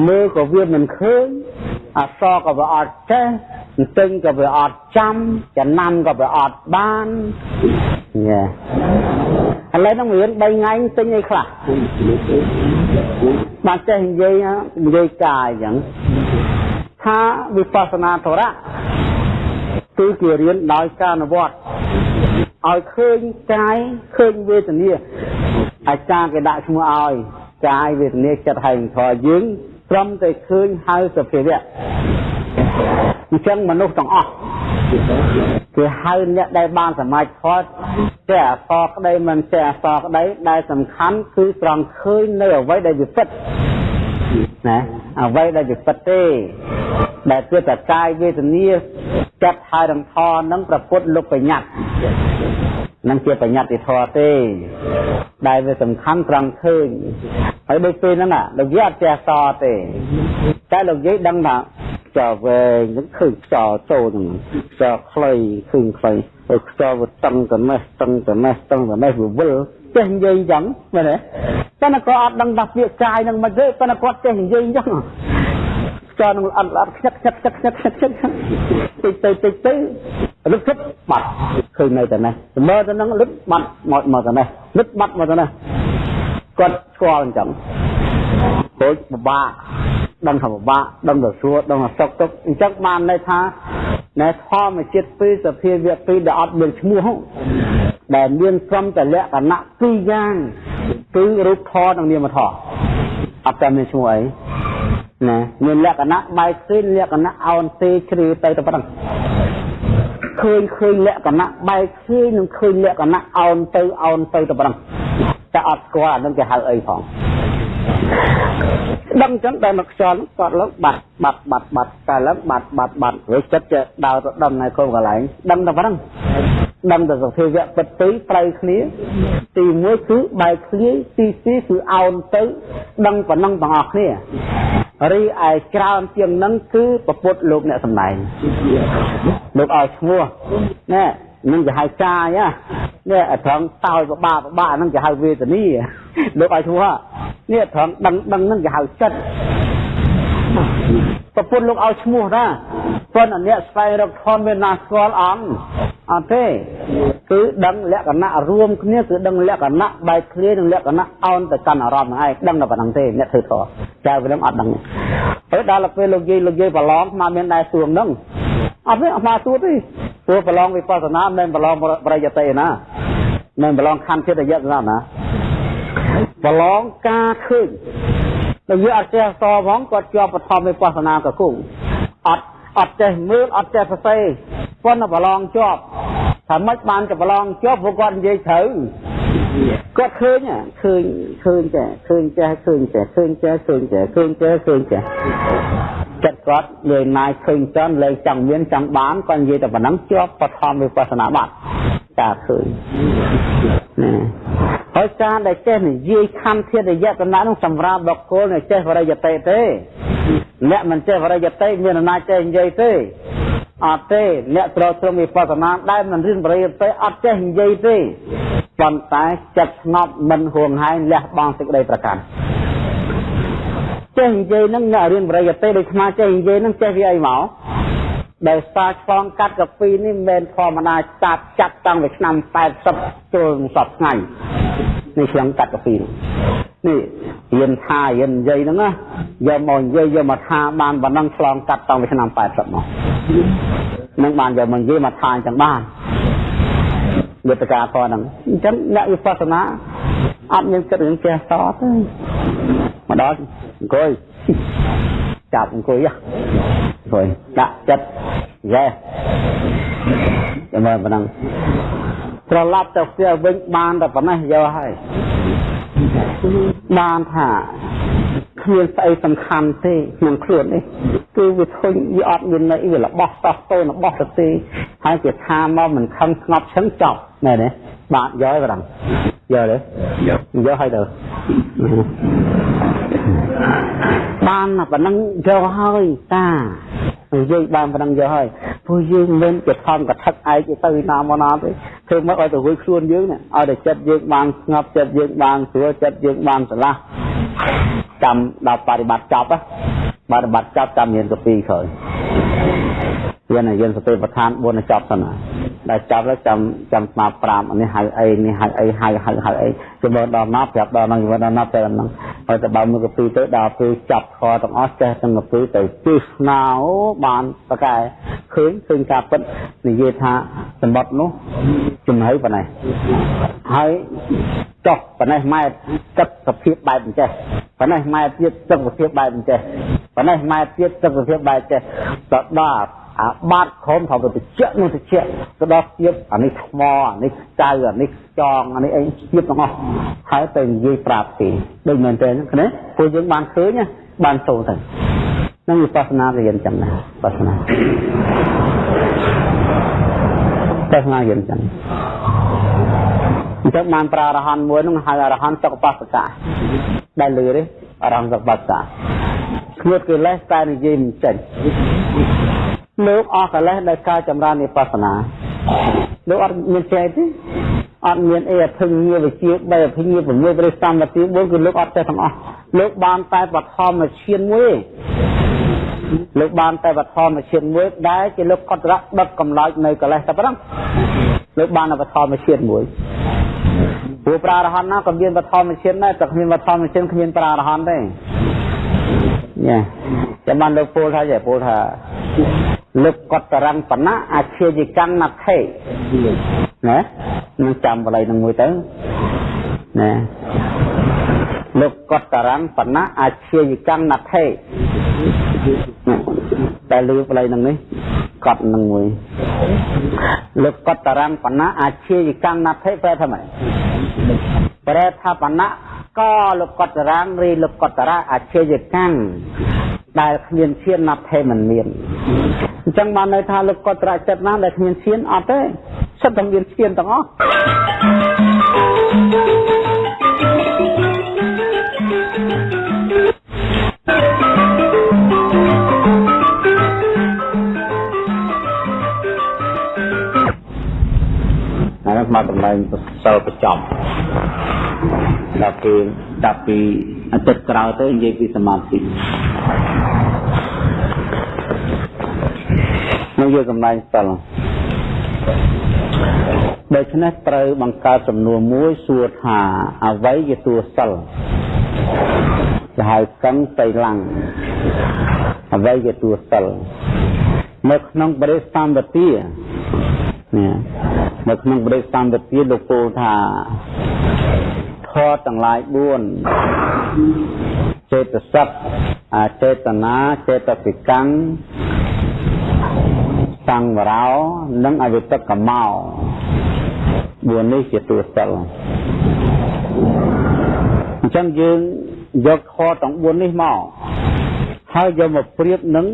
មើលក៏វាមិនឃើញអសក៏វាអត់ចេះទិញក៏វាអត់ចាំចំណាំក៏វាអត់បានញ៉ែឥឡូវហ្នឹងរៀន3ថ្ងៃទិញអីខ្លះបានចេះនិយាយនិយាយកាយអញ្ចឹងថាវិបស្សនាធរៈគឺជារៀនដោយការអនុវត្ត ឲ្យឃើញកាយឃើញវេទនាអាចារ្យគេដាក់ឈ្មោះឲ្យកាយវេទនាចិត្តហើយធរយើងត្រឹមតែឃើញហៅសភាវៈអញ្ចឹងមនុស្សទាំងអស់គេហៅអ្នកដែលបានសមាធិផតចេះអសរក្តីមិនចេះអសរក្តីដែលសំខាន់គឺត្រង់ឃើញនៅអ្វីដែលវាពិតណាអ្វីដែលវាពិតទេដែលគឺតកាយវេទនាចិត្តហើយរំថនឹងប្រពុតលោកបញ្ញត្តិ នឹងជាបញ្ញត្តិធម៌ទេ ដែលវាសំខាន់ត្រង់ឃើញហើយដូចពេលហ្នឹងលោកយាយអត់ចេះសទេតែលោកយាយដឹងថាខ្យល់វែងហ្នឹងឃើញខ្យល់ចូលហ្នឹងខ្យល់ខ្លីឃើញខ្លីហើយខ្យល់វាតឹងទៅនេះតឹងទៅនេះតឹងទៅនេះវាវិលចេះនិយាយអញ្ចឹងមែនទេតែក៏អត់ដឹងថាពាក្យកាយហ្នឹងមិនទេប៉ុន្តែគាត់ចេះនិយាយអញ្ចឹង ចនឹងអត់អត់ខ្ញាក់ខ្ញាក់ខ្ញាក់ខ្ញាក់ខ្ញាក់ខ្ញាក់តិចទៅតិចទៅលឹកគិតបាត់ឃើញនៅតែនេះមើលទៅនឹងលឹកបាត់មកមកទៅនេះលឹកបាត់មកទៅនេះគាត់ស្គាល់អញ្ចឹងហូចពិបាកដឹងថាពិបាកដឹងទៅស្រួលដឹងថាសុកទុកអញ្ចឹងបានន័យថាណែធម្មជាតិពីរសភាវៈពីរដែលអត់មានឈ្មោះដែលមានត្រឹមតែលក្ខណៈពីរយ៉ាងគឺរូបធម៌និងនាមធម៌ អត់តែមានឈ្មោះអីណាមានលក្ខណៈបែកឃើញលក្ខណៈអោនទេជ្រាវទៅតែប៉ុណ្ណឹងឃើញឃើញលក្ខណៈបែកឃើញនិងឃើញលក្ខណៈអោនទៅអោនទៅតែប៉ុណ្ណឹងតែអត់ស្គាល់អានឹងគេហៅអីផងដឹងចឹងតែមកខ្យល់គាត់ឡើងបាត់បាត់បាត់បាត់តែឡើងបាត់បាត់បាត់រួចចិត្តចេះដើរទៅដំណែកូនកន្លែងដឹងតែប៉ុណ្ណឹង ដឹងតែសភាវៈពិតពីរប្រៃគ្នា ទី1គឺបែកគ្នាទី2គឺអោនទៅ ដឹងប៉ុណ្ណឹងទាំងអស់គ្នារីឯច្រើនជាងនឹងគឺពពុទ្ធលោកអ្នកសំដែងលោកឲ្យឈ្មោះណែនឹងគេហៅកាយនេះត្រង់តោយបបាបបាហ្នឹងគេហៅវេទនីលោកឲ្យឈ្មោះនេះត្រង់ដឹងដឹងហ្នឹងគេហៅចិត្តប្រពន្ធលោកឲ្យឈ្មោះណា ប៉ុន្តែអ្នកស្វែងរកធម៌មានណាស្គាល់អន់អត់ទេគឺដឹងលក្ខណៈរួមគ្នាគឺដឹងលក្ខណៈបែកគ្នានិងលក្ខណៈអោនទៅកាន់អារម្មណ៍ហ្នឹងឯងដឹងតែប៉ុណ្្នឹងទេអ្នកធ្វើធម៌ចៅវិញអត់ដឹងហើយដល់ពេលលោកយាយលោកយាយប្រឡងមកមានដែរសួងហ្នឹងអត់ទេអត់មកសួរទេព្រោះប្រឡងវិបស្សនាមិនប្រឡងប្រយតិណាមិនប្រឡងខណ្ឌចិត្តយៈណាណាប្រឡងការឃើញតែយើងអត់ចេះសផងគាត់ជាប់បឋមវិបស្សនាកគង់អត់ អត់ចេះមើលអត់ចេះសរសេរប៉ុន្តែប្រឡងជាប់ថាម៉េចបានจะប្រឡងជាប់ព្រោះគាត់និយាយត្រូវគាត់ឃើញឃើញឃើញចេះឃើញចេះឃើញចេះឃើញចេះឃើញចេះឃើញចេះឃើញចេះចិត្តគាត់លឿនណាយឃើញចន់លើចង់មានចង់បានគាត់និយាយតែប៉ុណ្ណឹងជាប់បឋមវិបស្សនាបាត់ ការឃើញណាហើយការដែលចេះនិយាយខណ្ឌធាតុយតនៈនោះសម្រាប់បុគ្គលដែលចេះវរិយតិទេអ្នកមិនចេះវរិយតិមានអំណាចចេះនិយាយទេអត់ទេអ្នកត្រត្រង់វិបស្សនាដែលមិនរៀនបរិយតិអត់ចេះនិយាយទេប៉ុន្តែចិត្តស្ងប់មិនហួងហែងលះបង់សេចក្តីប្រកាន់ចេះនិយាយហ្នឹងអ្នករៀនបរិយតិដូចស្មាចេះនិយាយហ្នឹងចេះវាអីមក ដែលសារឆ្លងកាត់កាពីនេះមិនមែនធម្មតាចាត់ចាត់តាំងពីឆ្នាំ80ចូលសពថ្ងៃនេះឆ្លងកាត់កាពីនេះរៀនថារៀននិយាយហ្នឹងណាយកមកនិយាយយកមកថាបានប៉ុណ្ណឹងឆ្លងកាត់តាំងពីឆ្នាំ80មកនឹងបានយកមកនិយាយមកថាអញ្ចឹងបានយុទ្ធការផងហ្នឹងអញ្ចឹងអ្នកវិបស្សនាអត់មានគិតរឿងចេះតទេមកដល់អង្គុយចាប់អង្គុយ អង្គុយដាក់ចិត្តយេចាំមើលប៉ុណ្ណឹងត្រឡប់ទៅផ្ទះវិញបានតែប៉ុណ្ណេះយកហើយបានថាគ្មានស្អីសំខាន់ទេក្នុងខ្លួននេះគឺវាធុញវាអត់មានន័យវារបស់តោះតូនរបស់ទៅទេហើយជាថាមកមិនខំស្ងប់ឈឹងចប់ណែនេះ បាទយកហើយបងយកទេយកយកហើយទៅបានប៉ុណ្ណឹងយកហើយតាយើងបានប៉ុណ្ណឹងយកហើយព្រោះយើងមិនជាធម្មកថាឯកទៅណាមកណាទេធ្វើមកឲ្យទៅរួចខ្លួនយើងឲ្យតែចិត្តយើងបានស្ងប់ចិត្តយើងបានស្រួលចិត្តយើងបានស្រឡះ ចាំដល់បប្រតិបត្តិចប់បប្រតិបត្តិចប់ចាំមានទៅពីរក្រោយយានយានសតិប្បដ្ឋាន4ចប់សិនណាដែលចប់ហើយចាំចាំស្មាប្រាប់នេះហៅអីនេះហៅអីហៅហៅហៅអីជំនដល់ណាប្រាប់ដល់ណាជំនដល់ណាប្រាប់ដល់ណាហើយទៅបើមួយកពីទៅដល់ពេលចាប់ខទាំងអស់ចេះទាំងកពីទៅជិះស្នោបានប្រកែឃើញឃើញការពិតនិយាយថាសម្បត្តិនោះចំហៃប៉ុណ្ណេះហើយ ចុះប៉ុណ្ណេះម៉ែត្រទឹកសភាពបែបអញ្ចេះប៉ុណ្ណេះម៉ែត្រទៀតទឹកសភាពបែបអញ្ចេះប៉ុណ្ណេះម៉ែត្រទៀតទឹកសភាពបែបអញ្ចេះទៅដល់អាបាត់ខំថាទៅតិចនោះតិចទៅដល់ទៀតអានេះថ្មអានេះចៅអានេះចងអានេះអីទៀតទាំងអស់ហើយទៅនិយាយប្រាប់ទេដូចមែនទេណាពួកយើងបានឃើញបានចូលទៅនឹងវិបស្សនារៀនចឹងណាវិបស្សនាវិបស្សនារៀនចឹងអ ញ្ចឹងបានប្រើអរហន្តមួយនឹងហៅអរហន្តសុខបស្សកៈដែលលឺទេអរហន្តសុខបស្សកៈគ្មានកិលេសតែនិយាយមិនចេញលោកអស់កិលេសដោយការចម្រើនវិបស្សនាលោកអត់មានចេះទេអត់មានអីអភិញ្ញាវិជា3អភិញ្ញា6ឬសម្បត្តិ4គឺលោកអត់ចេះទាំងអស់លោកបានតែបឋមឈានមួយលោកបានតែបឋមឈានមួយដែលជាលោកកត់រៈដុតកំឡោចនៅកិលេសតែប៉ុណ្ណឹងលោកបានបឋមឈានមួយ ព្រោះប្រារហន្តណាក៏មានបឋមឈានដែរតែគ្មានបឋមឈានគ្មានប្រារហន្តទេញ៉ាចាំបានលោកពោលថាចេះពោលថាលឹកកតរੰបណៈអាជាយកម្មណថេណានឹងចាំបល័យនឹងមួយទៅណាលោកកតរੰបណៈអាជាយកម្មណថេ តែលឺបល័យនឹងនេះកត់នឹងមួយលោកកតរੰបណៈអាជាយកម្មណថេប្រែថាម៉េចប្រែថាបណៈក៏លោកកតរੰឬលោកកតរៈអាជាយកម្មដែលគ្មានឈានណាត់ថេមិនមានអញ្ចឹងបានន័យថាលោកកតរៈចិត្តណាដែលគ្មានឈានអត់ទេសិតតែមានឈានទាំងអស់ មកតម្លៃសិលប្រចំដល់ពេលដល់ពីអាទិត្យក្រោយទៅនិយាយពីសមាធិមកយកកម្លាំងសិលដូច្នេះត្រូវបង្កើតសំណួរមួយសួរថាអ្វីជាតួសិលគេហៅកੰតៃឡាំងអ្វីជាតួសិលនៅក្នុងបរិសម្បទានេះ នៅក្នុងបរិសម្បទាលោកពោលថាធម៌ទាំងឡាយ4ចេតសិកអចេតនាចេតសិកੰសង្វរោនិងអវិតកមោ4នេះជាតួសិលអញ្ចឹងយើងយកខទាំង4នេះមកហើយយកមកប្រៀបនឹង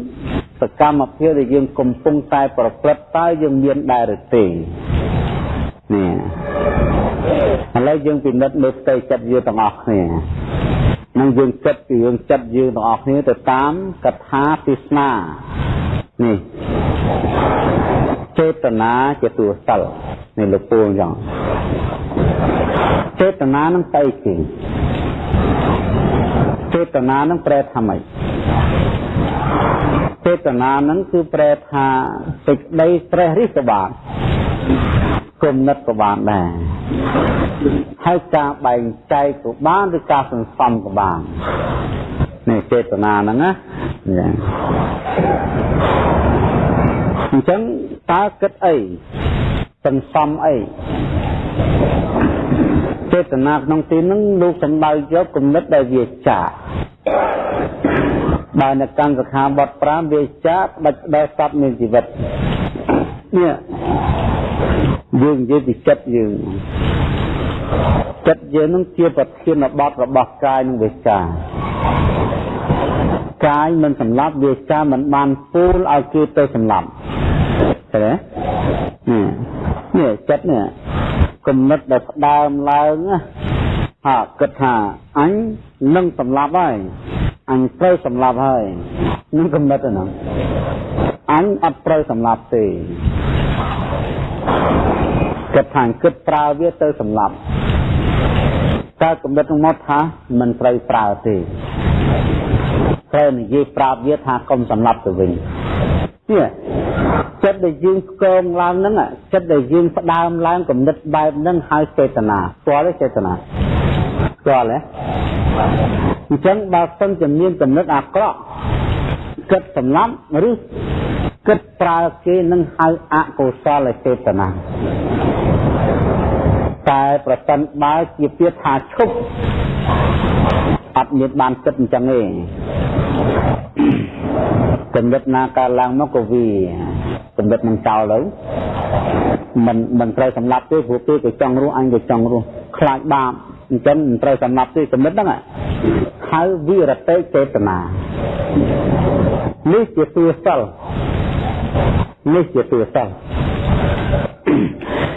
សកម្មភាពដែលយើងកំពុងតែប្រព្រឹត្តតើយើងមានដែរឬទេ នេះឥឡូវយើងពិនិត្យមើលផ្ទៃចិត្តយើងទាំងអស់គ្នានឹងយើងគិតពីរឿងចិត្តយើងទាំងអស់គ្នាទៅតាមកថាទេសនានេះចេតនាជាតួសិលនេះលោកពូចឹងចេតនានឹងស្អីគេចេតនានឹងប្រែថាម៉េចចេតនានឹងគឺប្រែថាសេចក្តីត្រេះរិះក៏បាន គុណិតក៏បានដែរហើយការបែងចែកក៏បានឬការសន្សំក៏បាននេះចេតនាហ្នឹងណាអញ្ចឹងតើគិតអីសន្សំអីចេតនាក្នុងទីហ្នឹងលោកសំដៅយកគំនិតដែលវាចាបើនៅកម្មសខាបទ5វាចាដាច់ដល់សត្វមានជីវិតនេះ យើងនិយាយពីចិត្តយើងចិត្តយើងនឹងជាប្រធានបទរបស់កាយនិងវាចាកាយមិនសម្លាប់វាចាមិនបានពូលឲ្យគេទៅសម្លាប់ឃើញទេនេះនេះចិត្តនេះគំនិតដែលផ្ដើមឡើងហាគិតថាអញនឹងសម្លាប់ហើយអញត្រូវសម្លាប់ហើយនឹងគំនិតហ្នឹងអញអត់ត្រូវសម្លាប់ទេ គិតថាគិតប្រើវាទៅសម្លាប់តើគំនិតក្នុងមកថាមិនត្រូវប្រើទេត្រូវនិយាយប្រាប់វាថាកុំសម្លាប់ទៅវិញនេះចិត្តដែលយើងស្គងឡើងហ្នឹងចិត្តដែលយើងផ្ដើមឡើងគំនិតបែបហ្នឹងហើយចេតនាស្គាល់ទេចេតនាស្គាល់ទេអញ្ចឹងបើសិនជាមានគំនិតអាក្រក់គិតសម្លាប់ឬ គិតប្រើគេនឹងហៅអកុសលចេតនាតែប្រសិនបើជាពាក្យថាឈប់អត់មានបានគិតអញ្ចឹងទេកំណត់ណាកើតឡើងមកក៏វាកំណត់នឹងចោលទៅមិនមិនត្រូវសម្លាប់ទេព្រោះគេក៏ចង់រស់អញក៏ចង់រស់ខ្លាចបាបអញ្ចឹងមិនត្រូវសម្លាប់ទេកំណត់ហ្នឹងហៅវិរតេចេតនានេះជាទួសិល នេះជាទួសិល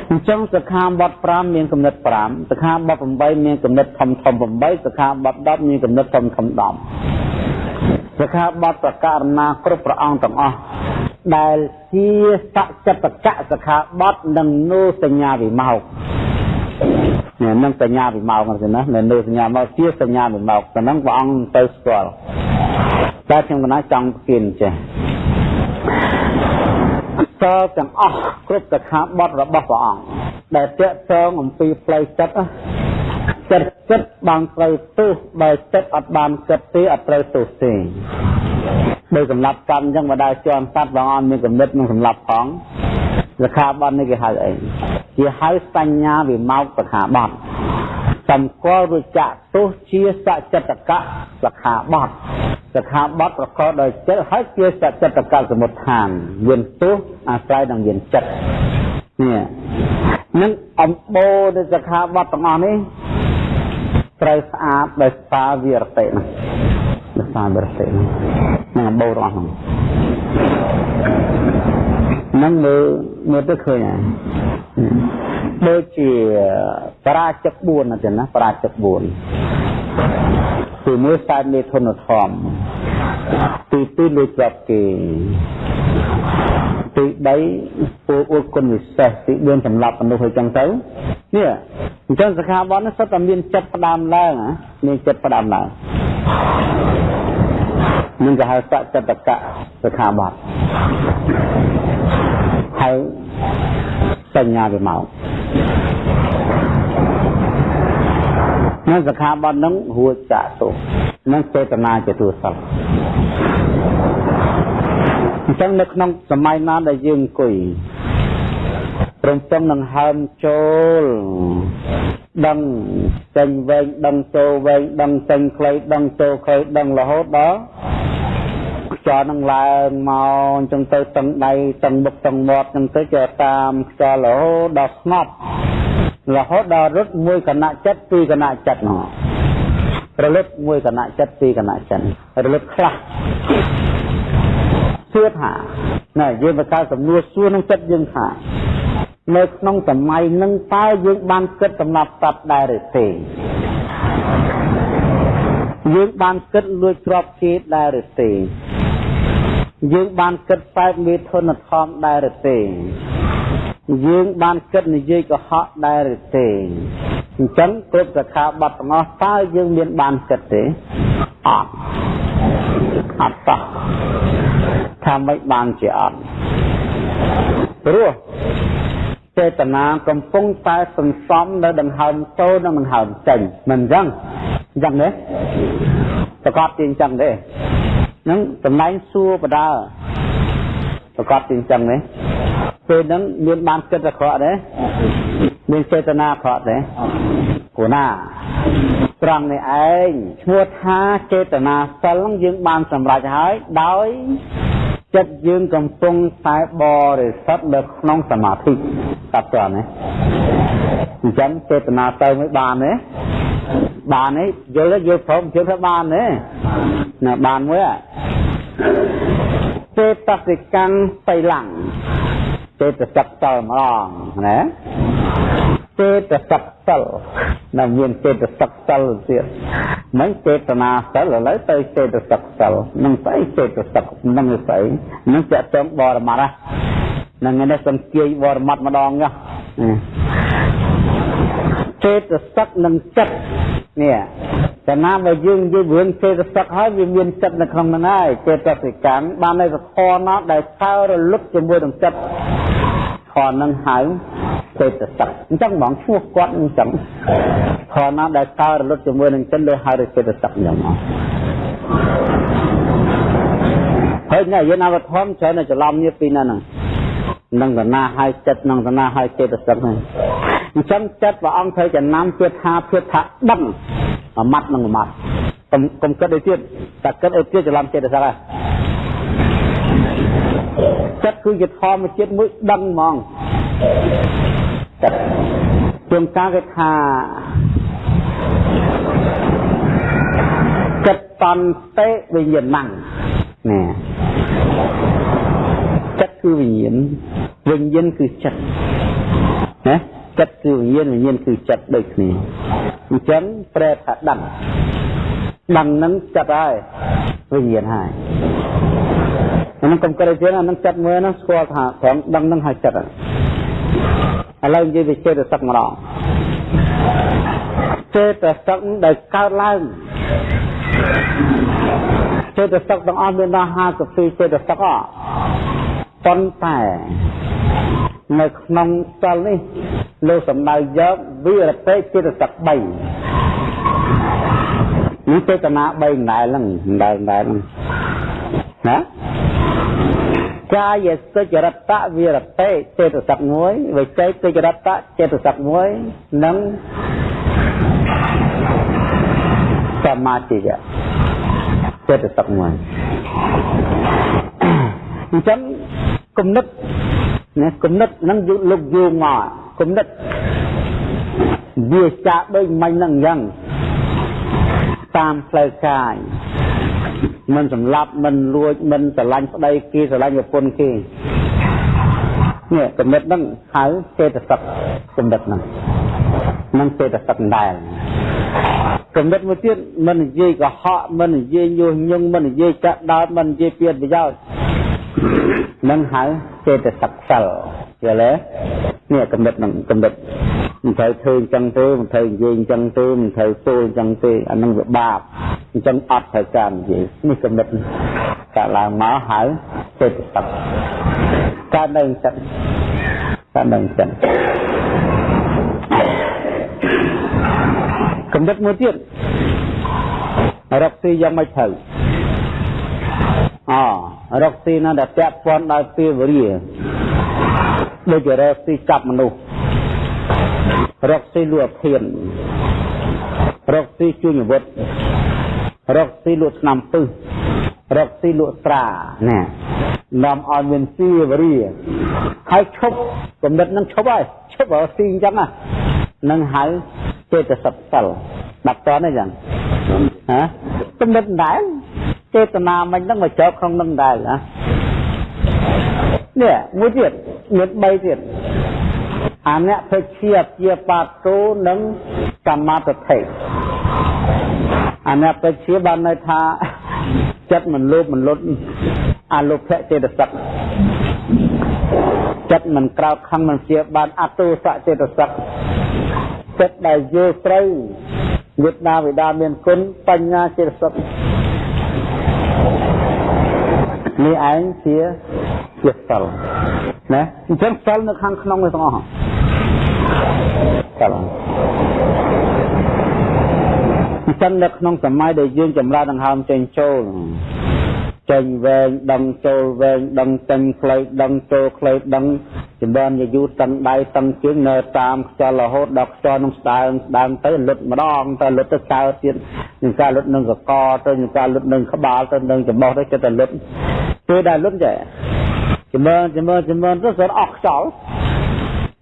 អញ្ចឹងសិក្ខាបទ5មានកំណត់5សិក្ខាបទ8មានកំណត់ធំធំ8សិក្ខាបទ10មានកំណត់ធំធំ10សិក្ខាបទប្រការណាគ្រប់ព្រះអង្គទាំងអស់ដែលជាសច្ចតកៈសិក្ខាបទនិងនោសញ្ញាវិមោកនេះនឹងសញ្ញាវិមោកហ្នឹងណានៅសញ្ញាមកជាសញ្ញាវិមោកតែហ្នឹងព្រះអង្គទៅស្គាល់តែខ្ញុំកណាចង់គៀនចេះ សល់ទាំងអស់គ្រប់កថាបទរបស់ព្រះអង្គដែលតេតងអំពីផ្លូវចិត្តចិត្តចិត្តបានត្រូវទោសបើចិត្តអត់បានគិតទេអត់ត្រូវទោសទេដោយសម្រាប់កម្មអញ្ចឹងមកដល់ជាន់សត្វព្រះអង្គមានកំណត់នឹងសម្រាប់ផងលក្ខាបទនេះគេហៅអីជាហៅសញ្ញាវិមោកសខាបត់សម្គាល់រួចចាក់ទោសជាសច្ចតកៈសខាបត់ សខាបត់ប្រកបដោយចិត្តហើយជាសច្ចតកៈសមុទ្ឋានមានទោសអាស្រ័យនឹងមានចិត្តនេះនឹងអំបូរនៃសខាបត់ទាំងអស់នេះត្រូវស្អាតដោយសារវិរតិណាដោយសារវិរតិនឹងអំបូររបស់ហ្នឹងនឹងមើលមើលទៅឃើញហើយ ដូចជាបរាជិក4ណាចឹងណាបរាជិក4ទីមួយខ្សែមេធនធម្មទីពីរលួចចាប់គេទី3ពូអួតគុណវិសេសទី4សម្រាប់មនុស្សឲ្យចឹងទៅនេះអញ្ចឹងសខាបននេះសុទ្ធតែមានចិត្តផ្ដាំឡើងមានចិត្តផ្ដាំឡើងនឹងគេហៅសច្ចតកៈសខាបតហើយសញ្ញាវាមក នឹងសខាបតនឹងរួចចាក់ទុនឹងចេតនាជាទូសិលអញ្ចឹងនៅក្នុងសម័យណាដែលយើងអង្គុយព្រមទាំងនឹងហើមចូលដឹងចេញវែងដឹងចូលវែងដឹងចេញខ្លីដឹងចូលខ្លីដឹងរហូតដល់ខ្យល់នឹងឡើងមកអញ្ចឹងទៅតឹងដៃតឹងមុខតឹងមាត់អញ្ចឹងទៅជាតាមខ្យល់រហូតដល់ស្ងប់ រហូតដល់រត់មួយគណៈចិត្តពីរគណៈចិត្តនោះរលឹកមួយគណៈចិត្តពីរគណៈចិត្តរលឹកខ្លះសួរថាណែយើងបកកើតសំណួរសួរក្នុងចិត្តយើងថានៅក្នុងសម័យនឹងតើយើងបានគិតសម្រាប់សត្វដែរឬទេយើងបានគិតលួចទ្រព្យគេដែរឬទេយើងបានគិតបែបមេធនធម្មដែរឬទេ យើងបានគិតនិយាយកុហកដែរឬទេអញ្ចឹងគ្រប់សខាបတ်ទាំងអស់តើយើងមានបានគិតទេអត់អត់តោះថាមិនបានជាអត់ព្រោះចេតនាកំពុងតែសន្សំនៅដង្ហើមចូលនិងដង្ហើមចេញមិនអញ្ចឹងអញ្ចឹងទេប្រកបជាអញ្ចឹងទេហ្នឹងតំណែងសួរបដាប្រកបជាអញ្ចឹងទេ ពេលហ្នឹងមានបានគិតអាក្រក់ទេមានចេតនាអាក្រក់ទេព្រោះណាត្រង់នេះឯងឈ្មោះថាចេតនាសិលយើងបានសម្រេចហើយដោយចិត្តយើងកំពុងតែបរិសុទ្ធនៅក្នុងសមាធិតាប់តើណាអញ្ចឹងចេតនាទៅមិនបានទេបានទេយល់យល់ព្រមជឿថាបានទេណាបានមួយចេតសិកាំងបៃឡាំង ចេតសិកតលម្ដងណាចេតសិកសិលនៅមានចេតសិកសិលទៀតមិនចេតនាសិលឥឡូវទៅចេតសិកសិលនឹងស្អីចេតសិកនឹងស្អីនឹងចាក់ចងបរមត្តហ្នឹងនេះសំគាយបរមត្តម្ដងណា ចេតសិកនិងចិត្តនេះតែណាបើយើងនិយាយរឿងចេតសិកហើយវាមានចិត្តនៅក្នុងហ្នឹងហើយចេតសិកាំបាននៅសធរណាដែលសើរលឹកជាមួយនឹងចិត្តធរនឹងហៅចេតសិកអញ្ចឹងហ្មងឈ្មោះគាត់អញ្ចឹងធរណាដែលសើរលឹកជាមួយនឹងចិត្តលើហៅចេតសិកអញ្ចឹងហើយណែយើងអវធមច្រើនច្រឡំនេះពីណាហ្នឹងនឹងតណាហើយចិត្តនឹងតណាហើយចេតសិកហ្នឹង អញ្ចឹងចិត្តព្រះអង្គត្រូវចំណាំទៀតថាទៀតថាដឹងមួយម៉ាត់នឹងមួយម៉ាត់កុំកុំគិតឲ្យទៀតតែគិតឲ្យទៀតច្រឡំចេតសិកហើយចិត្តគឺជាធម្មជាតិមួយដឹងហ្មងចិត្តជាងការគេថាចិត្តតន្តេវិញ្ញាណังណាចិត្តគឺវិញ្ញាណវិញ្ញាណគឺចិត្តណា ចិត្តគឺវិញ្ញាណវិញ្ញាណគឺចិត្តដូចគ្នាអញ្ចឹងប្រែថាដឹងដឹងនឹងចិត្តហើយវិញ្ញាណហើយហ្នឹងកុំគិតជាងអានឹងចិត្តមើលហ្នឹងស្គាល់ថាត្រង់ដឹងហ្នឹងហើយចិត្តឥឡូវនិយាយវិចេតសឹកម្ដងចេតសឹកដែលកើតឡើងចេតសឹកទាំងអស់មានដល់52ចេតសឹកអ ប៉ុន្តែនៅក្នុងសិលនេះលោកសំដៅយកវិរតិចេតសឹក3នេះចេតនា3ដែរហ្នឹងដែរដែរហ្នឹងណាកាយសុចរិតវិរតិចេតសិកមួយវិច័យសុចរិតចេតសិកមួយនិងសមាធិចេតសិកមួយ អញ្ចឹងគំនិតណាគំនិតហ្នឹងលោកយោងមកគំនិតវាចាដូចមិញហ្នឹងអញ្ចឹងតាមផ្លូវកាយមិនសម្លាប់មិនលួចមិនស្រឡាញ់ប្តីគេស្រឡាញ់ប្រពន្ធគេនេះគំនិតហ្នឹងហៅចេតសិកគំនិតហ្នឹងនឹងចេតសិកដែរគំនិតមួយទៀតមិននិយាយកុហកមិននិយាយញុះញង់មិននិយាយចាក់ដោតមិននិយាយពៀតប្រយោជន៍ នឹងហៅចេតសិកសិលយល់ទេនេះកំណត់នឹងកំណត់មិនត្រូវធ្វើអញ្ចឹងទេមិនត្រូវនិយាយអញ្ចឹងទេមិនត្រូវសូលអញ្ចឹងទេអានឹងវាបាបអញ្ចឹងអត់ត្រូវការនិយាយនេះកំណត់កាលឡើងមកហៅចេតសិកកើតនៅអញ្ចឹងកើតនៅអញ្ចឹងកំណត់មួយទៀតរកស៊ីយ៉ាងម៉េចត្រូវអ រកស៊ីណាដែលពាក់ព័ន្ធដោយពេលវេលាដូចជារកស៊ីចាប់មនុស្សរកស៊ីលួចធានរកស៊ីជួញអាវុធរកស៊ីលួចឆ្នាំពឹសរកស៊ីលក់ស្រាណានាំឲ្យមានស៊ីវរីហើយឈប់កំណត់នឹងឈប់ហើយឈប់រកស៊ីអញ្ចឹងណានឹងហៅចេតសិកសិលដាក់តនេះចឹងហ៎កំណត់ដែរ ចេតនាមិញហ្នឹងមកជាប់ក្នុងនឹងដែរណានេះមួយទៀតមាន3ទៀតអនភេជាជាបាតោនិងសមាធិអនភេជាបានន័យថាចិត្តមិនលោភមិនលុតអលោភៈចេតសិកចិត្តមិនក្រោកខឹងមិនជាបានអតុសៈចេតសិកចិត្តដែលយល់ត្រូវមេត្តាវិដាមានគុណបញ្ញាចេតសិក នេះឯងជាជាសិលណាអញ្ចឹងសិលនៅខាងក្នុងនេះទាំងអស់សិលអញ្ចឹងនៅក្នុងសម័យដែលយើងចម្រើនដង្ហើមចេញចូលចេញវែងដឹងចូលវែងដឹងចេញខ្លីដឹងចូលខ្លីដឹងចម្រើនយយូតឹងដៃតឹងជើងនៅតាមខ្យល់រហូតដល់ខ្យល់នឹងស្ដើងស្ដើងទៅលុតម្ដងទៅលុតទៅកើតទៀតនឹងការលុតនឹងកកទៅនឹងការលុតនឹងក្បាលទៅនឹងច្បោះទៅចិត្តតែលុត ពេលដែលលុតចេះចម្រើនចម្រើនចម្រើនទៅស្អត់អស់ខ្យល់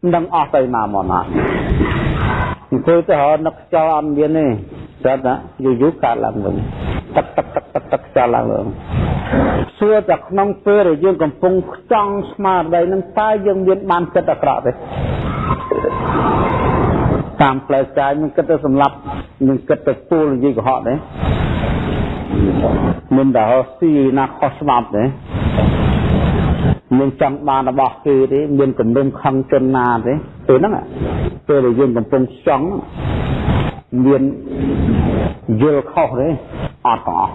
មិនដឹងអស់ទៅណាមកណាអង្គុយទៅរនឹកខ្យល់អត់មានទេស្រាប់តែយូរយូរកើតឡើងវិញទឹកទឹកទឹកទឹកទឹកខ្យល់ឡើងវិញសួរតែក្នុងពេលដែលយើងកំពុងខ្ចង់ស្មារតីនឹងតើយើងមានបានចិត្តអាក្រក់ទេតាមផ្លូវកាយនឹងគិតទៅសម្លាប់នឹងគិតទៅពូលនិយាយកុហកទេ មិនដល់ស៊ីណាខុសច្បាប់ទេមានចង់បានរបស់គេទេមានគំនុំខឹងជនណាទេពេលហ្នឹងពេលដែលយើងកំពុងចង់មានយល់ខុសទេអត់ទាំងអស់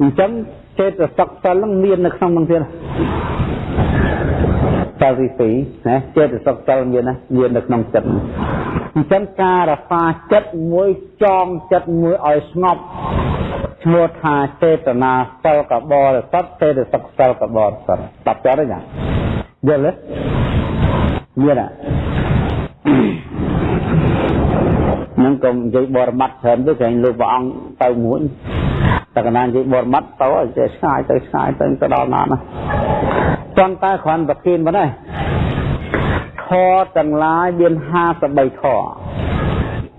អញ្ចឹងចេតសិកសិលនឹងមាននៅក្នុងនឹងទៀត សិលទី2ណាចេតសិកសិលមានណាមាននៅក្នុងចិត្តអញ្ចឹងការរសាចិត្តមួយចងចិត្តមួយឲ្យស្ងប់ឈ្មោះថាចេតនាសិលកបរិសុទ្ធចេតសិកសិលកបរិសុទ្ធតបចោលទេណាយល់ទេមានណានឹងកុំនិយាយបរមត្តច្រើនទៅក្រែងលោកព្រះអង្គទៅមួយ តែកណានិយាយបរមត្តទៅចេះឆ្ងាយទៅឆ្ងាយទៅទៅដល់ណាណាប៉ុន្តែគ្រាន់ប្រគិនមកដែរធរទាំងឡាយមាន53ធរ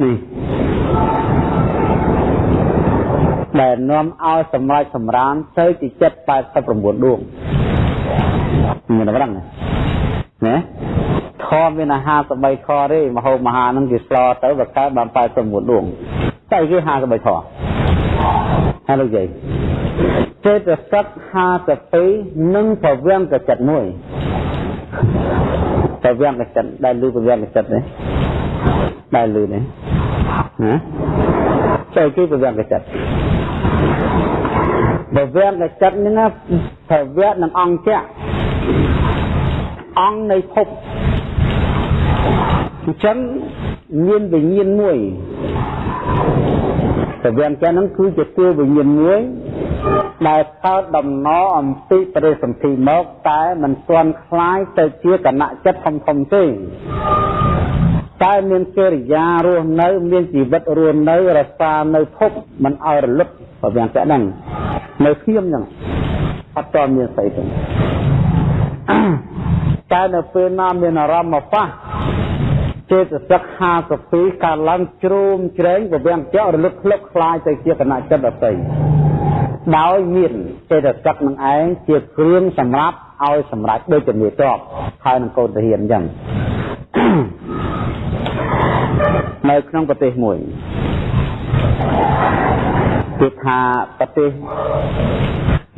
នេះដែលនាំឲ្យសម្រេចសម្រានទៅជាចិត្ត89ដួងមានតែប៉ុណ្្នឹងណាខមានអា53ខទេមហោមហានឹងគេស្លទៅវាកើតបាន89ដួង តែគេ53ខហើយលោកយាយចេតសិក52និងប្រវាំងកចិត្តមួយប្រវាំងកចិត្តដែលលឺប្រវាំងកចិត្តនេះដែលលឺនេះណាចៃគេប្រវាំងកចិត្តប្រវាំងកចិត្តហ្នឹងប្រវាំងនឹងអង្គជៈអង្គនៃភពអញ្ចឹងមានវិញ្ញាណមួយ តែវាអញ្ចឹងហ្នឹងគឺជាតួវិញ្ញាណមួយ ដែលកើតដំណរអំពីបរិសន្ធិមកតែមិនទាន់คล้ายទៅជាគណៈចិត្តធំធំទេតែមានកិរិយារស់នៅ មានជីវិតរស់នៅរសានៅភពមិនឲ្យរលឹកបើយ៉ាងតែហ្នឹងនៅធៀមហ្នឹងអត់តមានស្អីទេតែនៅពេលណាមានអារម្មណ៍មកប៉ះ ចេតសិក52កើតឡើងជ្រោមជ្រែងវាំងចោលរលឹកផ្លឹកខ្លាយទៅជាគណៈចិត្តដតីដោយមានចេតសិកនឹងឯងជាគ្រឿងសម្រាប់ឲ្យសម្រាប់ដូចជាមេតបហើយនឹងកូនទាហានអញ្ចឹងនៅក្នុងប្រទេសមួយគឺថាប្រទេស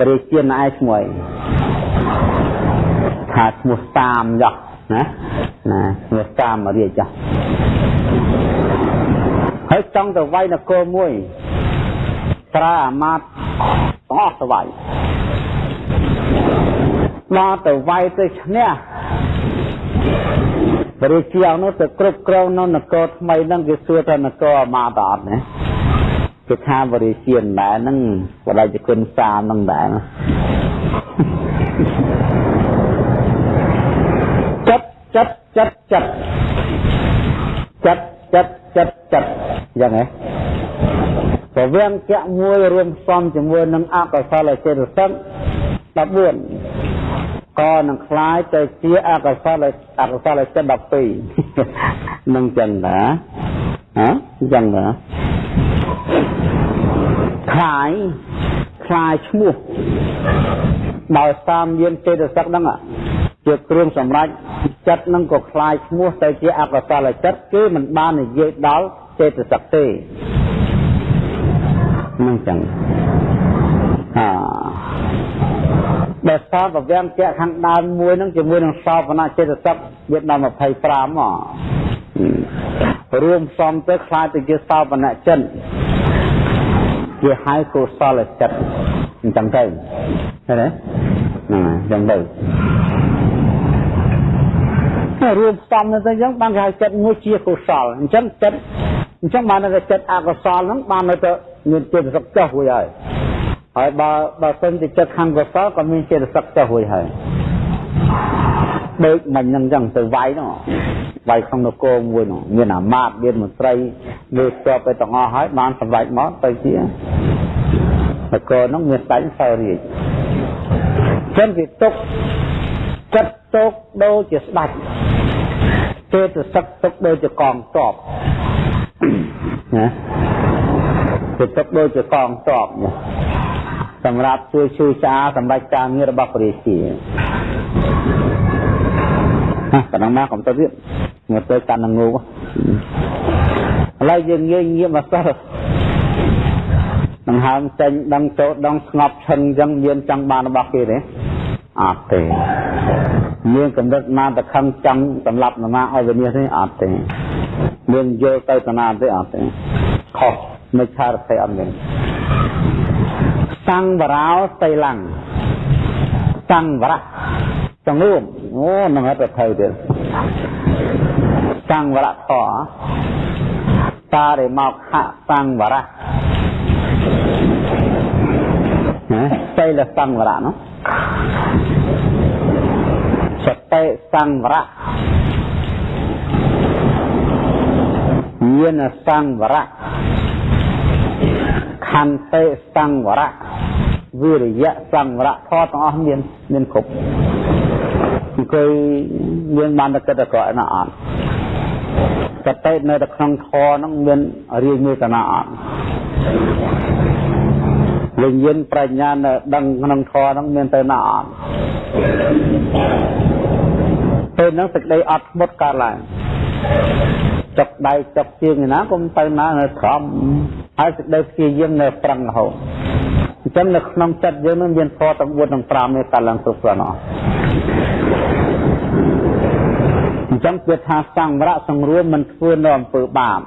រាជាណាឯឈ្មោះថាឈ្មោះតាមយ៉ា ណាណាឈ្មោះតាមរាជចោះហើយចង់ទៅវាយនគរមួយត្រាអាមាត្យអស់ទៅវាយមកទៅវាយទៅឈ្នះរាជានោះទៅគ្រប់គ្រងនៅនគរថ្មីហ្នឹងគេសួរថានគរអាមាត្យអត់ណាគេថាបរិជាណដែរហ្នឹងបដិជគុណសាមហ្នឹងដែរ ចិត្តចិត្តចិត្តចិត្តចិត្តចិត្តចិត្តយ៉ាងហ៎ព្រវាំងកៈមួយរួមផ្សំជាមួយនឹងអកុសលចេតសិក14ក៏នឹងคล้ายទៅជាអកុសលអកុសលចិត្ត12នឹងចឹងណាហ៎ចឹងណាคล้ายคล้ายឈ្មោះដោយតាមយានចេតសិកហ្នឹងជាគ្រឿងសម្រាប់ ចិត្តនឹងក៏คล้ายឈ្មោះទៅជាអកុសលចិត្តគឺមិនបាននិយាយដល់ចេតសិកទេនឹងចឹងអាដែលសោតប្រវាំងជាខាងដើមមួយនឹងជាមួយនឹងសោបនៈចេតសិកវាដល់25មករួមផ្សំទៅខ្លាចទៅជាសោបនៈចិត្តជាហៅកុសលចិត្តអញ្ចឹងទៅឃើញទេហ្នឹងអញ្ចឹងទៅ រួមផ្សំទៅអញ្ចឹងបានគេហៅចិត្តមួយជាកុសលអញ្ចឹងចិត្តអញ្ចឹងបានតែចិត្តអកុសលហ្នឹងបាននៅទៅមានចិត្តសឹកចុះរួចហើយហើយបើបើសិនជាចិត្តខាងកុសលក៏មានចិត្តសឹកចុះរួចហើយដូចមិញហ្នឹងអញ្ចឹងទៅវាយនោះវាយក្នុងនគរមួយនោះមានអាមាត្យមានមន្ត្រីលើស្ទាប់ទៅទាំងអស់ហើយបានសម្រេចមកទៅជានគរនោះមានស្ដេចសោរាជចឹងគេទុក ចិត្តទុកដូចជាស្ដេចចេតសិកទុកដូចជាកងទ័ពណាគេទុកដូចជាកងទ័ពណាសម្រាប់ជួយជួយស្អាសម្រាប់ការងាររបស់ព្រះរាជាណាប៉ុណ្ណឹងមកកុំទៅទៀតមកទៅកាន់ងូឥឡូវយើងងាយងាកមកសោះដង្ហើមចេញដឹងចូលដឹងស្ងប់ឈឹងអញ្ចឹងមានចង់បានរបស់គេទេ អត់ទេមានកម្រិតណាទៅខំចង់សម្រាប់នរណាឲ្យវិនិច្ឆ័យទេអត់ទេមានយល់ទៅតាណាទេអត់ទេខុសមិនឆារភ័យអត់មានសង្វរោសីឡੰសង្វរៈចង្រួមអូនឹងអត់ទៅទៀតសង្វរៈធរតារិមកខសង្វរៈណាសីលសង្វរៈនោះ សតិសង្វរៈញាណសង្វរៈខន្តិសង្វរៈវិរិយៈសង្វរៈធម៌ទាំងអស់មានមានគ្រប់អង្គុយមានបានតែគិតតែក្រក់ណាអត់សតិនៅតែក្នុងធម៌ហ្នឹងមានរៀងមេតនាអត់ វិញ្ញាណប្រាជ្ញានៅដឹងក្នុងធម៌ហ្នឹងមានទៅណាអត់ពេលហ្នឹងសេចក្តីអត់ធ្មត់កើតឡើងចុកដៃចុកជើងណាកុំទៅណានៅក្រំហើយសេចក្តីព្យាយាមនៅប្រឹងរហូតអញ្ចឹងនៅក្នុងចិត្តយើងនឹងមានធម៌ទាំង4ទាំង5នេះកើតឡើងគ្រប់គ្រាន់អស់អញ្ចឹងគឺថាសង្វរៈសង្រួមមិនធ្វើនៅអំពើបាប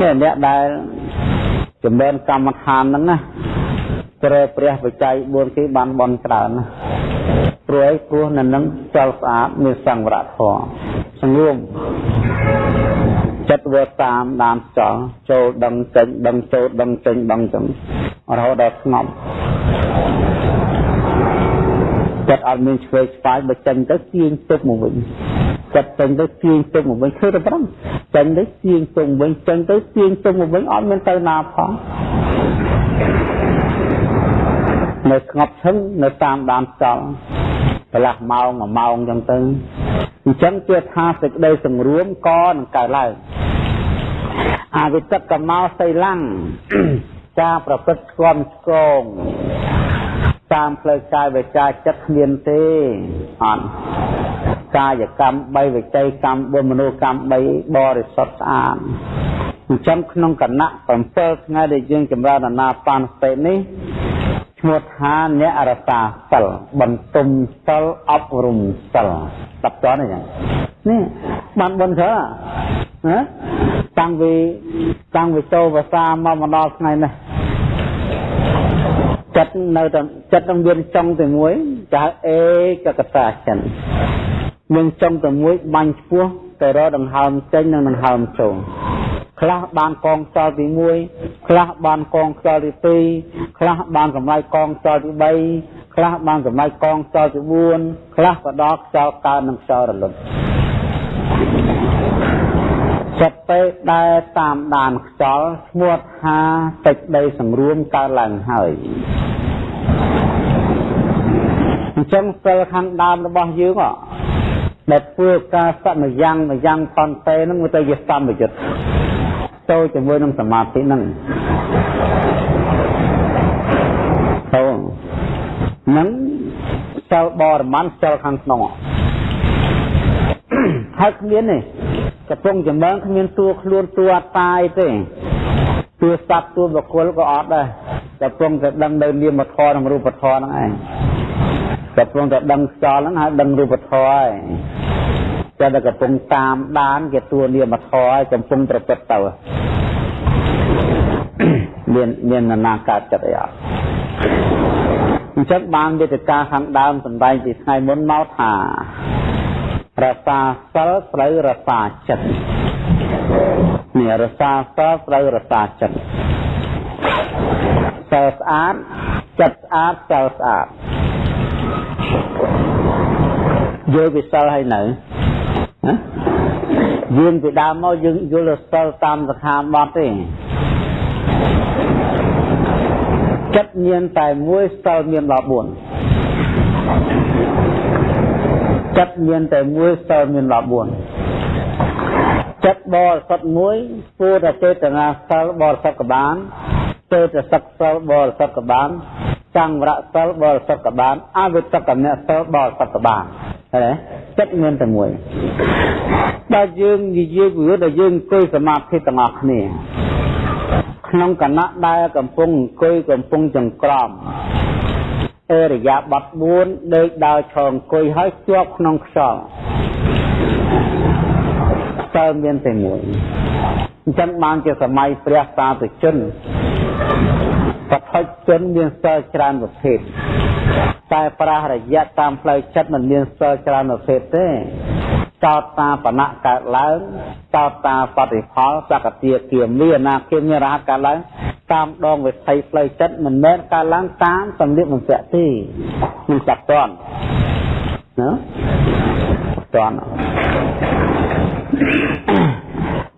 នេះអ្នកដែល ចម្រើនកម្មដ្ឋានហ្នឹងណាព្រះព្រះបច្ច័យ4គេបានបន់ច្រើនណាព្រោះអីព្រោះនៅនឹងចលស្អាតមានសង្វរៈធម៌សង្រួមចិត្តវាតាមដានចោលចូលដឹងចេញដឹងចូលដឹងចេញដឹងចឹងរហូតដល់ស្ងប់ ចិត្តអត់មានឆ្វេងស្វាយបើចេញទៅទាញទុកមកវិញចិត្តចេញទៅទាញទុកមកវិញគឺទៅប្រំចេញទៅទាញទុកវិញចេញទៅទាញទុកមកវិញអត់មានទៅណាផងនៅស្ងប់ឈឹងនៅតាមដានចោលកន្លះម៉ោងមួយម៉ោងចឹងទៅអញ្ចឹងជាថាសេចក្តីសង្រួមក៏នឹងកើតឡើងអវិតកមោសីឡੰងការប្រព្រឹត្តស្គមស្គង តាមផ្លូវកាយវិចាចិត្តគ្មានទេអត់កាយកម្ម3វិច័យកម្ម4មនោកម្ម3បរិសុទ្ធស្អាតអញ្ចឹងក្នុងគណៈ7ថ្ងៃដែលយើងចម្រើនអាណាបានសតិនេះឈ្មោះថាអ្នករសាសិលបន្ទុំសិលអប់រំសិលស្ដាប់តើនេះនេះបានបនច្រើនណាតាំងពីតាំងពីចូលភាសាមកមកដល់ថ្ងៃនេះ ចិត្តនៅតែចិត្តនឹងមានចុងតែមួយចាអេកកតាចិនមានចុងតែមួយបាញ់ឆ្ពោះទៅរកដង្ហើមចេញនិងដង្ហើមចូលខ្លះបានកងខ្យល់ទី1ខ្លះបានកងខ្យល់ទី2ខ្លះបានកម្លាយកងខ្យល់ទី3ខ្លះបានកម្លាយកងខ្យល់ទី4ខ្លះក៏ដល់ខ្យល់កើននិងខ្យល់រលត់ ចិត្តពេលដែលតាមដានខ្យល់ឈ្មោះថាតិចដីសម្រួមកើតឡើងហើយអញ្ចឹងសិលខាងដើមរបស់យើងដែលធ្វើការសន្យ៉ាងម្យ៉ាងតន្តែនឹងទៅជាសម្បយុទ្ធចូលជាមួយនឹងសមាធិហ្នឹងទៅនឹងសិលបរមន្តសិលខាងក្នុងហើយគ្មានទេ កំពុងចម្រើនគ្មានតួខ្លួនតួអត្តាយទេតួសត្វតួបុគ្គលក៏អត់ដែរកំពុងតែដឹងនៅនាមធម៌និងរូបធម៌ហ្នឹងឯងកំពុងតែដឹងខ្យល់ហ្នឹងហើយដឹងរូបធម៌ហើយតែតែកំពុងតាមដានជាតួនាមធម៌ហើយកំពុងប្រព្រឹត្តទៅមានមាននរណាកើតចិត្តអីអត់អញ្ចឹងបានវេទិកាខាងដើមសម្ដែងពីថ្ងៃមុនមកថា រសាសិលត្រូវរសាចិត្តនេះរសាសិលត្រូវរសាចិត្តសិលស្អាតចិត្តស្អាតសិលស្អាតយល់ពីសិលហើយនៅណាយើងពីដើមមកយើងយល់សិលតាមសខាបទទេចិត្តមានតែមួយសិលមានដល់4 ចិត្តមានតែមួយសិលមានដល់4ចិត្តបរិសុទ្ធមួយគួរតែចេតនាសិលបរិសុទ្ធក៏បានចេតសិកសិលបរិសុទ្ធក៏បានសង្វរៈសិលបរិសុទ្ធក៏បានអវិតកនៈសិលបរិសុទ្ធក៏បានហើយចិត្តមានតែមួយបើយើងនិយាយពីដល់យើងអង្គុយសមាធិទាំងអស់គ្នាក្នុងគណៈដែលកំពុងអង្គុយកំពុងចង្ក្រម អរិយាប័ត4ដេកដើរឈរអង្គុយហើយជាប់ក្នុងខ្យល់តើមានតែមួយអញ្ចឹងបានជាសម័យព្រះសាធុជនបឋិជនមានសិលច្រើនប្រភេទតែប្រាសរយៈតាមផ្លូវចិត្តមិនមានសិលច្រើនប្រភេទទេ ចោតតាបណៈកើតឡើងចោតតាបតិផលសកតិគាមីអនាគាមីរហ័តកើតឡើងតាមដងវិថីផ្លូវចិត្តមិនមែនកើតឡើងតាមសម្លៀកបំពាក់ទេមិនចាត់តន់ណាតន់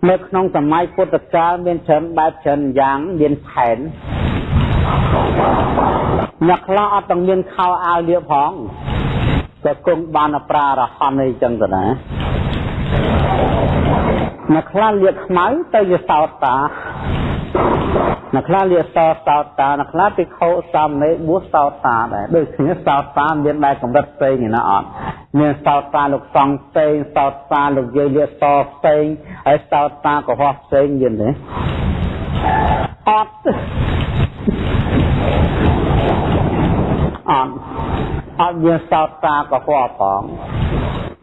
នៅក្នុងសម័យពុទ្ធកាលមានច្រើនបែបច្រើនយ៉ាងមានផែនអ្នកខ្លះអត់ទាំងមានខោអាវលៀបផង ក៏គង់បានប្រារហន្តអីចឹងទៅណាអ្នកខ្លះលៀកខ្មៅទៅជាសោតតាអ្នកខ្លះលៀកសោតសោតតាអ្នកខ្លះពីខោសាមណេរបួសសោតតាដែរដូចគ្នាសោតតាមានដែរកម្រិតផ្សេងណាអត់មានសោតតាលោកសង្ឃផ្សេងសោតតាលោកយាយលៀកសផ្សេងហើយសោតតាកុហកផ្សេងមានទេអត់ អត់អត់មានសោតតាកុហកផង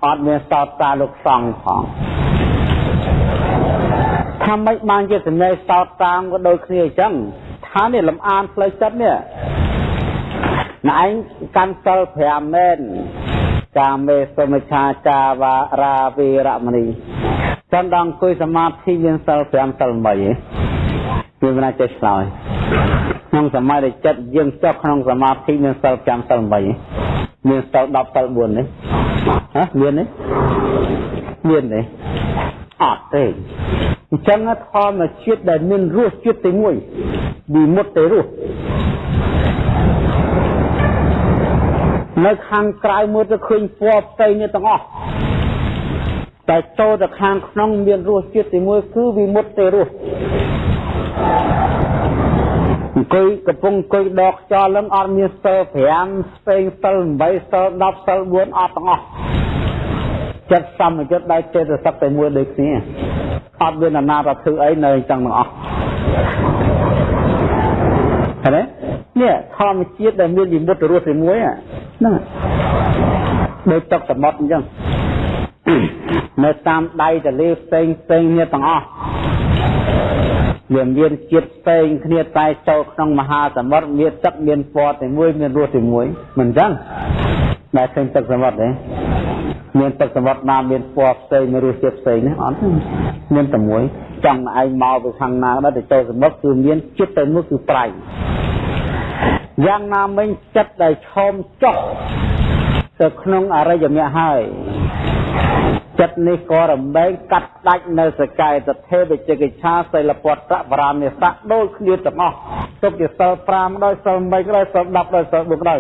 អត់មានសោតតាលោកសង្ឃផងថាម៉េចបានជាសំណេរសោតតាមក៏ដូចគ្នាអញ្ចឹងថានេះលំអានផ្លូវចិត្តនេះណែឯងកាន់សិល5មែនកាមេសុមិឆាចាវារាវីរមនីចាំដល់អង្គុយសមាធិមានសិល5សិល8ឯងវាមិនអាចចេះឆ្លើយក្នុងសម័យដែលចិត្តយើងចុះក្នុងសមាធិមានសិល5សិល8ឯងមានសិល10សិល4នេះហ៎មានទេមានទេអត់ទេអញ្ចឹងធម្មជាតិដែលមានរសជាតិទី1វិមុតទេរសនៅខាងក្រៅមើលទៅឃើញពណ៌ផ្សេងនេះទាំងអស់តែចូលទៅខាងក្នុងមានរសជាតិទី1គឺវិមុតទេរស អង្គុយកំពុងអង្គុយដកខ្យល់នឹងអត់មានសិល5ស្ពេងសិល8សិល10សិល4អត់ទាំងអស់ចិត្តសម្បយុទ្ធដោយចេតសិកតែមួយដូចគ្នាអត់មានអាណាទៅធ្វើអីនៅអញ្ចឹងទាំងអស់ឃើញទេនេះធម្មជាតិដែលមានវិមុតរស់ទីមួយហ្នឹងដូចទឹកសមុទ្រអញ្ចឹងនៅតាមដៃទលេផ្សេងផ្សេងគ្នាទាំងអស់ វាមានជាតិផ្សេងគ្នាតែចូលក្នុងមហាសមុទ្រមានទឹកមានពណ៌តែមួយមានរសតែមួយមិនអញ្ចឹងតែឃើញទឹកសមុទ្រទេមានទឹកសមុទ្រណាមានពណ៌ផ្សេងមានរសជាតិផ្សេងណាអត់មានតែមួយចង់ឯងមកពីខាងណាដល់ទៅចូលសមុទ្រគឺមានជាតិតែមួយគឺប្រៃយ៉ាងណាមិញចិត្តដែលឈោមចុះទៅក្នុងអរិយមគ្គហើយ ចិត្តនេះក៏រំលែងកាត់ដាច់នៅសកាយតថេវិជកិច្ឆាសិលពតៈបរានិស័កដូចគ្នាទាំងអស់ទុកជាសិល5ដោយសិល8ដោយសិល10ដោយសិល4ដោយ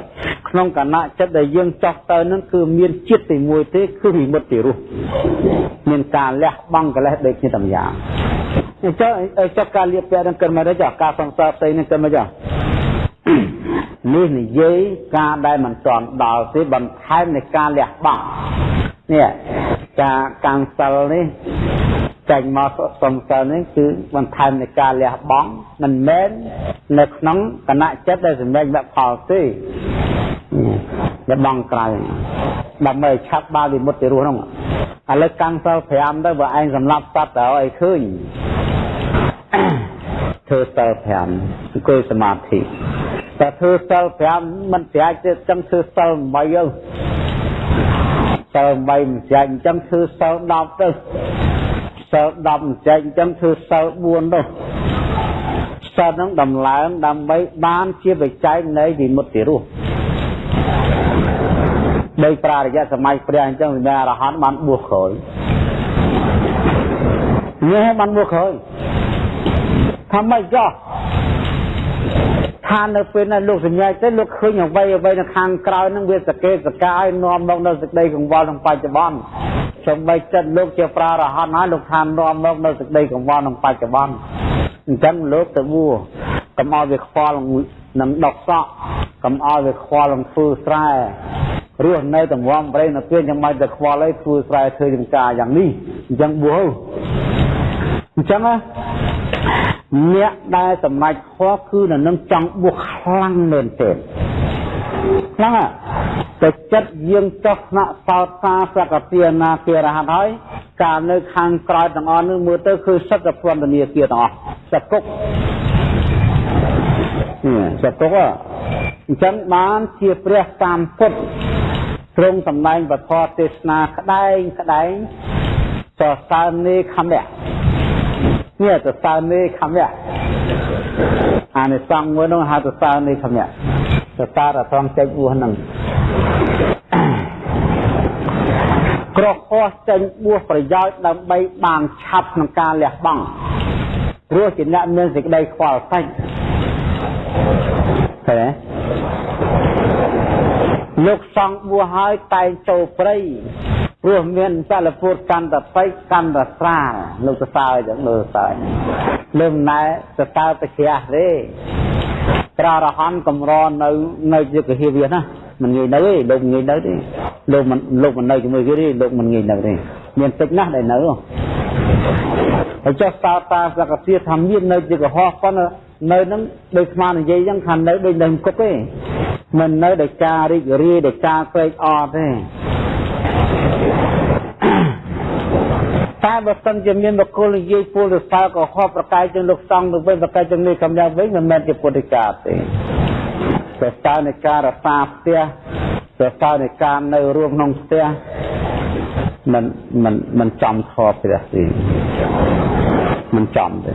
ក្នុងគណៈចិត្តដែលយើងចោះទៅនឹងគឺមានចិត្តទីមួយទេគឺវិមុតទីរស់មានការលះបង់កិលេសដូចគ្នាទាំងយ៉ាងអញ្ចឹងចុះការលៀបពាក់នឹងគិតមកទេចាការសង្សារផ្ទៃនឹងគិតមកចា នេះនិយាយការដែលមិនទាន់ដល់ទេបន្ថែមនៃការលះបង់នេះការកាំងសិលនេះចេញមកសំសិលនេះគឺបន្ថែមនៃការលះបង់មិនមែននៅក្នុងគណៈចិត្តដែលសម្រេចវផលទេលះបង់ក្រៅដើម្បីឆាប់បានវិមុតទៅរស់ហ្នឹងឥឡូវកាំងសិល5ទៅបើឯងសម្លាប់សត្វទៅឲ្យឃើញ ធ្វើសិល5អង្គុយសមាធិតែធ្វើសិល5មិនប្រាជ្ញទេចឹងធ្វើសិល8ទៅសិល3មិនចែកអញ្ចឹងធ្វើសិល10ទៅសិល10មិនចែកអញ្ចឹងធ្វើសិល4ទៅសិលហ្នឹងដំឡើងដើម្បីបានជាបច្ច័យនៃវិមុតតិរស់ដោយប្រារយៈសម័យព្រះអញ្ចឹងវិញ្ញាអរហន្តបានបួសក្រោយនេះបានបួសក្រោយ ថាម៉េចចោះថានៅពេលนั้นលោកសញ្ញាទៅលោកឃើញអ្វីអ្វីនៅខាងក្រៅហ្នឹងវាសកេសកាយនាំមកនៅសេចក្តីកង្វល់ក្នុងបច្ចុប្បន្នសូម្បីចិត្តលោកជាប្រារហន្តហើយលោកថានាំមកនៅសេចក្តីកង្វល់ក្នុងបច្ចុប្បន្នអញ្ចឹងលោកទៅបួកុំឲ្យវាខ្វល់នឹងដកសក់កុំឲ្យវាខ្វល់នឹងធ្វើស្រែរស់នៅទាំងវំប្រេងនៅពេលយ៉ាងម៉េចទៅខ្វល់អីធ្វើស្រែធ្វើចំការយ៉ាងនេះអញ្ចឹងបួ អញ្ចឹងណាអ្នកដែលសម្រេចខុសគឺនៅនឹងចង់បួសខ្លាំងមែនទេខ្លាំងតែចិត្តយើងចោះថ្នាក់សោតសាសកទានាគារហ័តហើយកាលនៅខាងក្រោយទាំងអស់នោះមើលទៅគឺសិទ្ធិពន្ធនាគារទាំងអស់សគុកសគុកអញ្ចឹងបានជាព្រះតាមពុទ្ធទ្រង់សម្ដែងពធទេសនាក្តែងក្តែងសរសើរនេខមៈ នេះទៅសើនេខមៈអានិសង្ឃមួយនោះហៅទៅសើនេខមៈទៅសារអត្រង់ចេញបួសហ្នឹងក្រខុសចេញបួសប្រយោជន៍ដើម្បីបានឆាប់ក្នុងការលះបង់ព្រោះជាអ្នកមានសេចក្តីខ្វល់សាច់ឃើញទេលោកសង្ឃបួសហើយតែងចូលព្រៃ ព្រោះមានចលពុតកាន់តែបិកាន់តែស្រាលលោកសរសើរចឹងមើលសើលើមិនណែសរសើរទៅជ្រះទេព្រះរហន្តកំរនៅនៅជាកហេវាណាមិនងាយនៅទេលោកងាយនៅទេលោកមិនលោកមិននៅជាមួយគេទេលោកមិនងាយនៅទេមានតិចណាស់ដែលនៅហើយចុះតើតាសកតិថាមាននៅជាកុហកប៉ុន្តែនៅនឹងដូចស្មាននិយាយចឹងថានៅដូចនៅគុកទេមិននៅដោយការរីករាយដោយការក្រេកអរទេ តែបើសិនជាមានបុគ្គលនិយាយពលរសើក៏ហប់ប្រកាយជាងលោកសង្ឃទៅវិញប្រកាយជាងនេះកំយ៉ាងវិញមិនមែនជាពុទ្ធិកាទេតែស្ទើរនៃការរសាផ្ទះតែស្ទើរនៃការនៅរួមក្នុងផ្ទះមិនមិនមិនចំធម៌ព្រះទេមិនចំទេ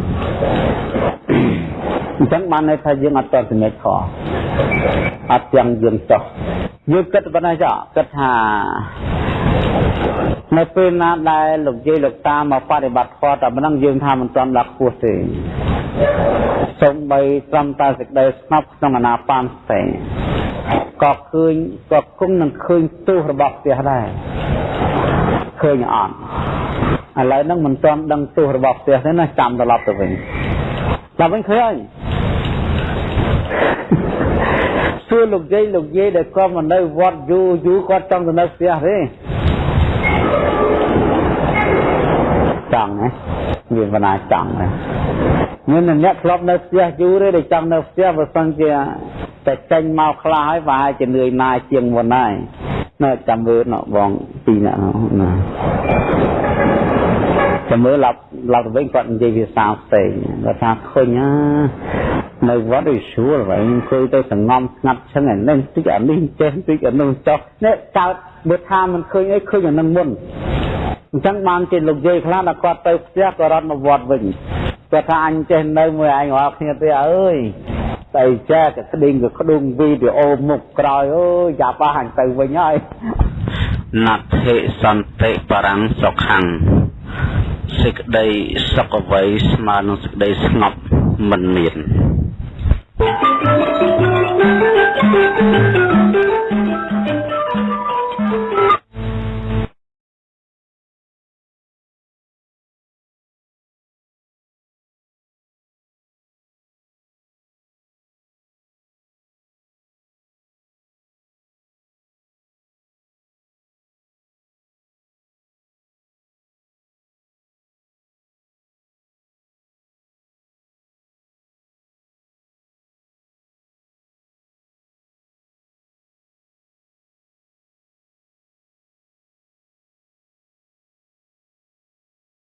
អញ្ចឹងបានន័យថាយើងអត់តសម្រេចធម៌អត់ទាំងយើងចោះយើងគិតប៉ុណ្ណាចោះគិតថា នៅពេលណាដែលលោកយាយលោកតាមកបប្រតិបត្តិធម៌តែប៉ុណ្ណឹងយើងថាមិនទាន់ដល់ខ្ពស់ទេសូម្បីត្រឹមតែសេចក្តីស្ងប់ក្នុងអនាបានស្ទេក៏ឃើញក៏គង់នឹងឃើញទោសរបស់ផ្ទះដែរឃើញអត់ឥឡូវហ្នឹងមិនទាន់ដឹងទោសរបស់ផ្ទះទេណាចាំត្រឡប់ទៅវិញដល់វិញឃើញសួរលោកយាយលោកយាយដែលគាត់មកនៅវត្តយូរយូរគាត់ចង់ទៅនៅផ្ទះទេ ចង់ណាមានបណ្ណាចង់ណាមានអ្នកធ្លាប់នៅផ្ទះយូរទេដែលចង់នៅផ្ទះបើសិនជាតែចេញមកខ្លះហើយប្រហែលជានឿយណាយជាងមុនហើយនៅចាំមើលណបងពីរនាក់ណា ចាំមើលឡប់ឡប់ទៅវិញគាត់និយាយភាសាផ្សេងគាត់ថាឃើញណានៅវត្តវាស្រួលហើយអង្គុយទៅសងំស្ងាត់ឈឹងអានេះតិចអានេះចេះតិចអានោះចុះនេះចោតបើថាមិនឃើញអីឃើញអានឹងមុនអញ្ចឹងបានជាលោកយាយខ្លះដល់គាត់ទៅផ្ទះក៏រត់មកវត្តវិញគាត់ថាអញចេះនៅមួយឯងរាល់គ្នាទេអើយតែចេះតែស្ដេងក៏ក្ដុងវីដេអូមុខក្រោយអើយយ៉ាប់អញទៅវិញហើយណដ្ឋិសន្តិបរាំងសុខੰ សេចក្តីសុខអ្វីស្មើនឹងសេចក្តីស្ងប់មិនមាន Thank you.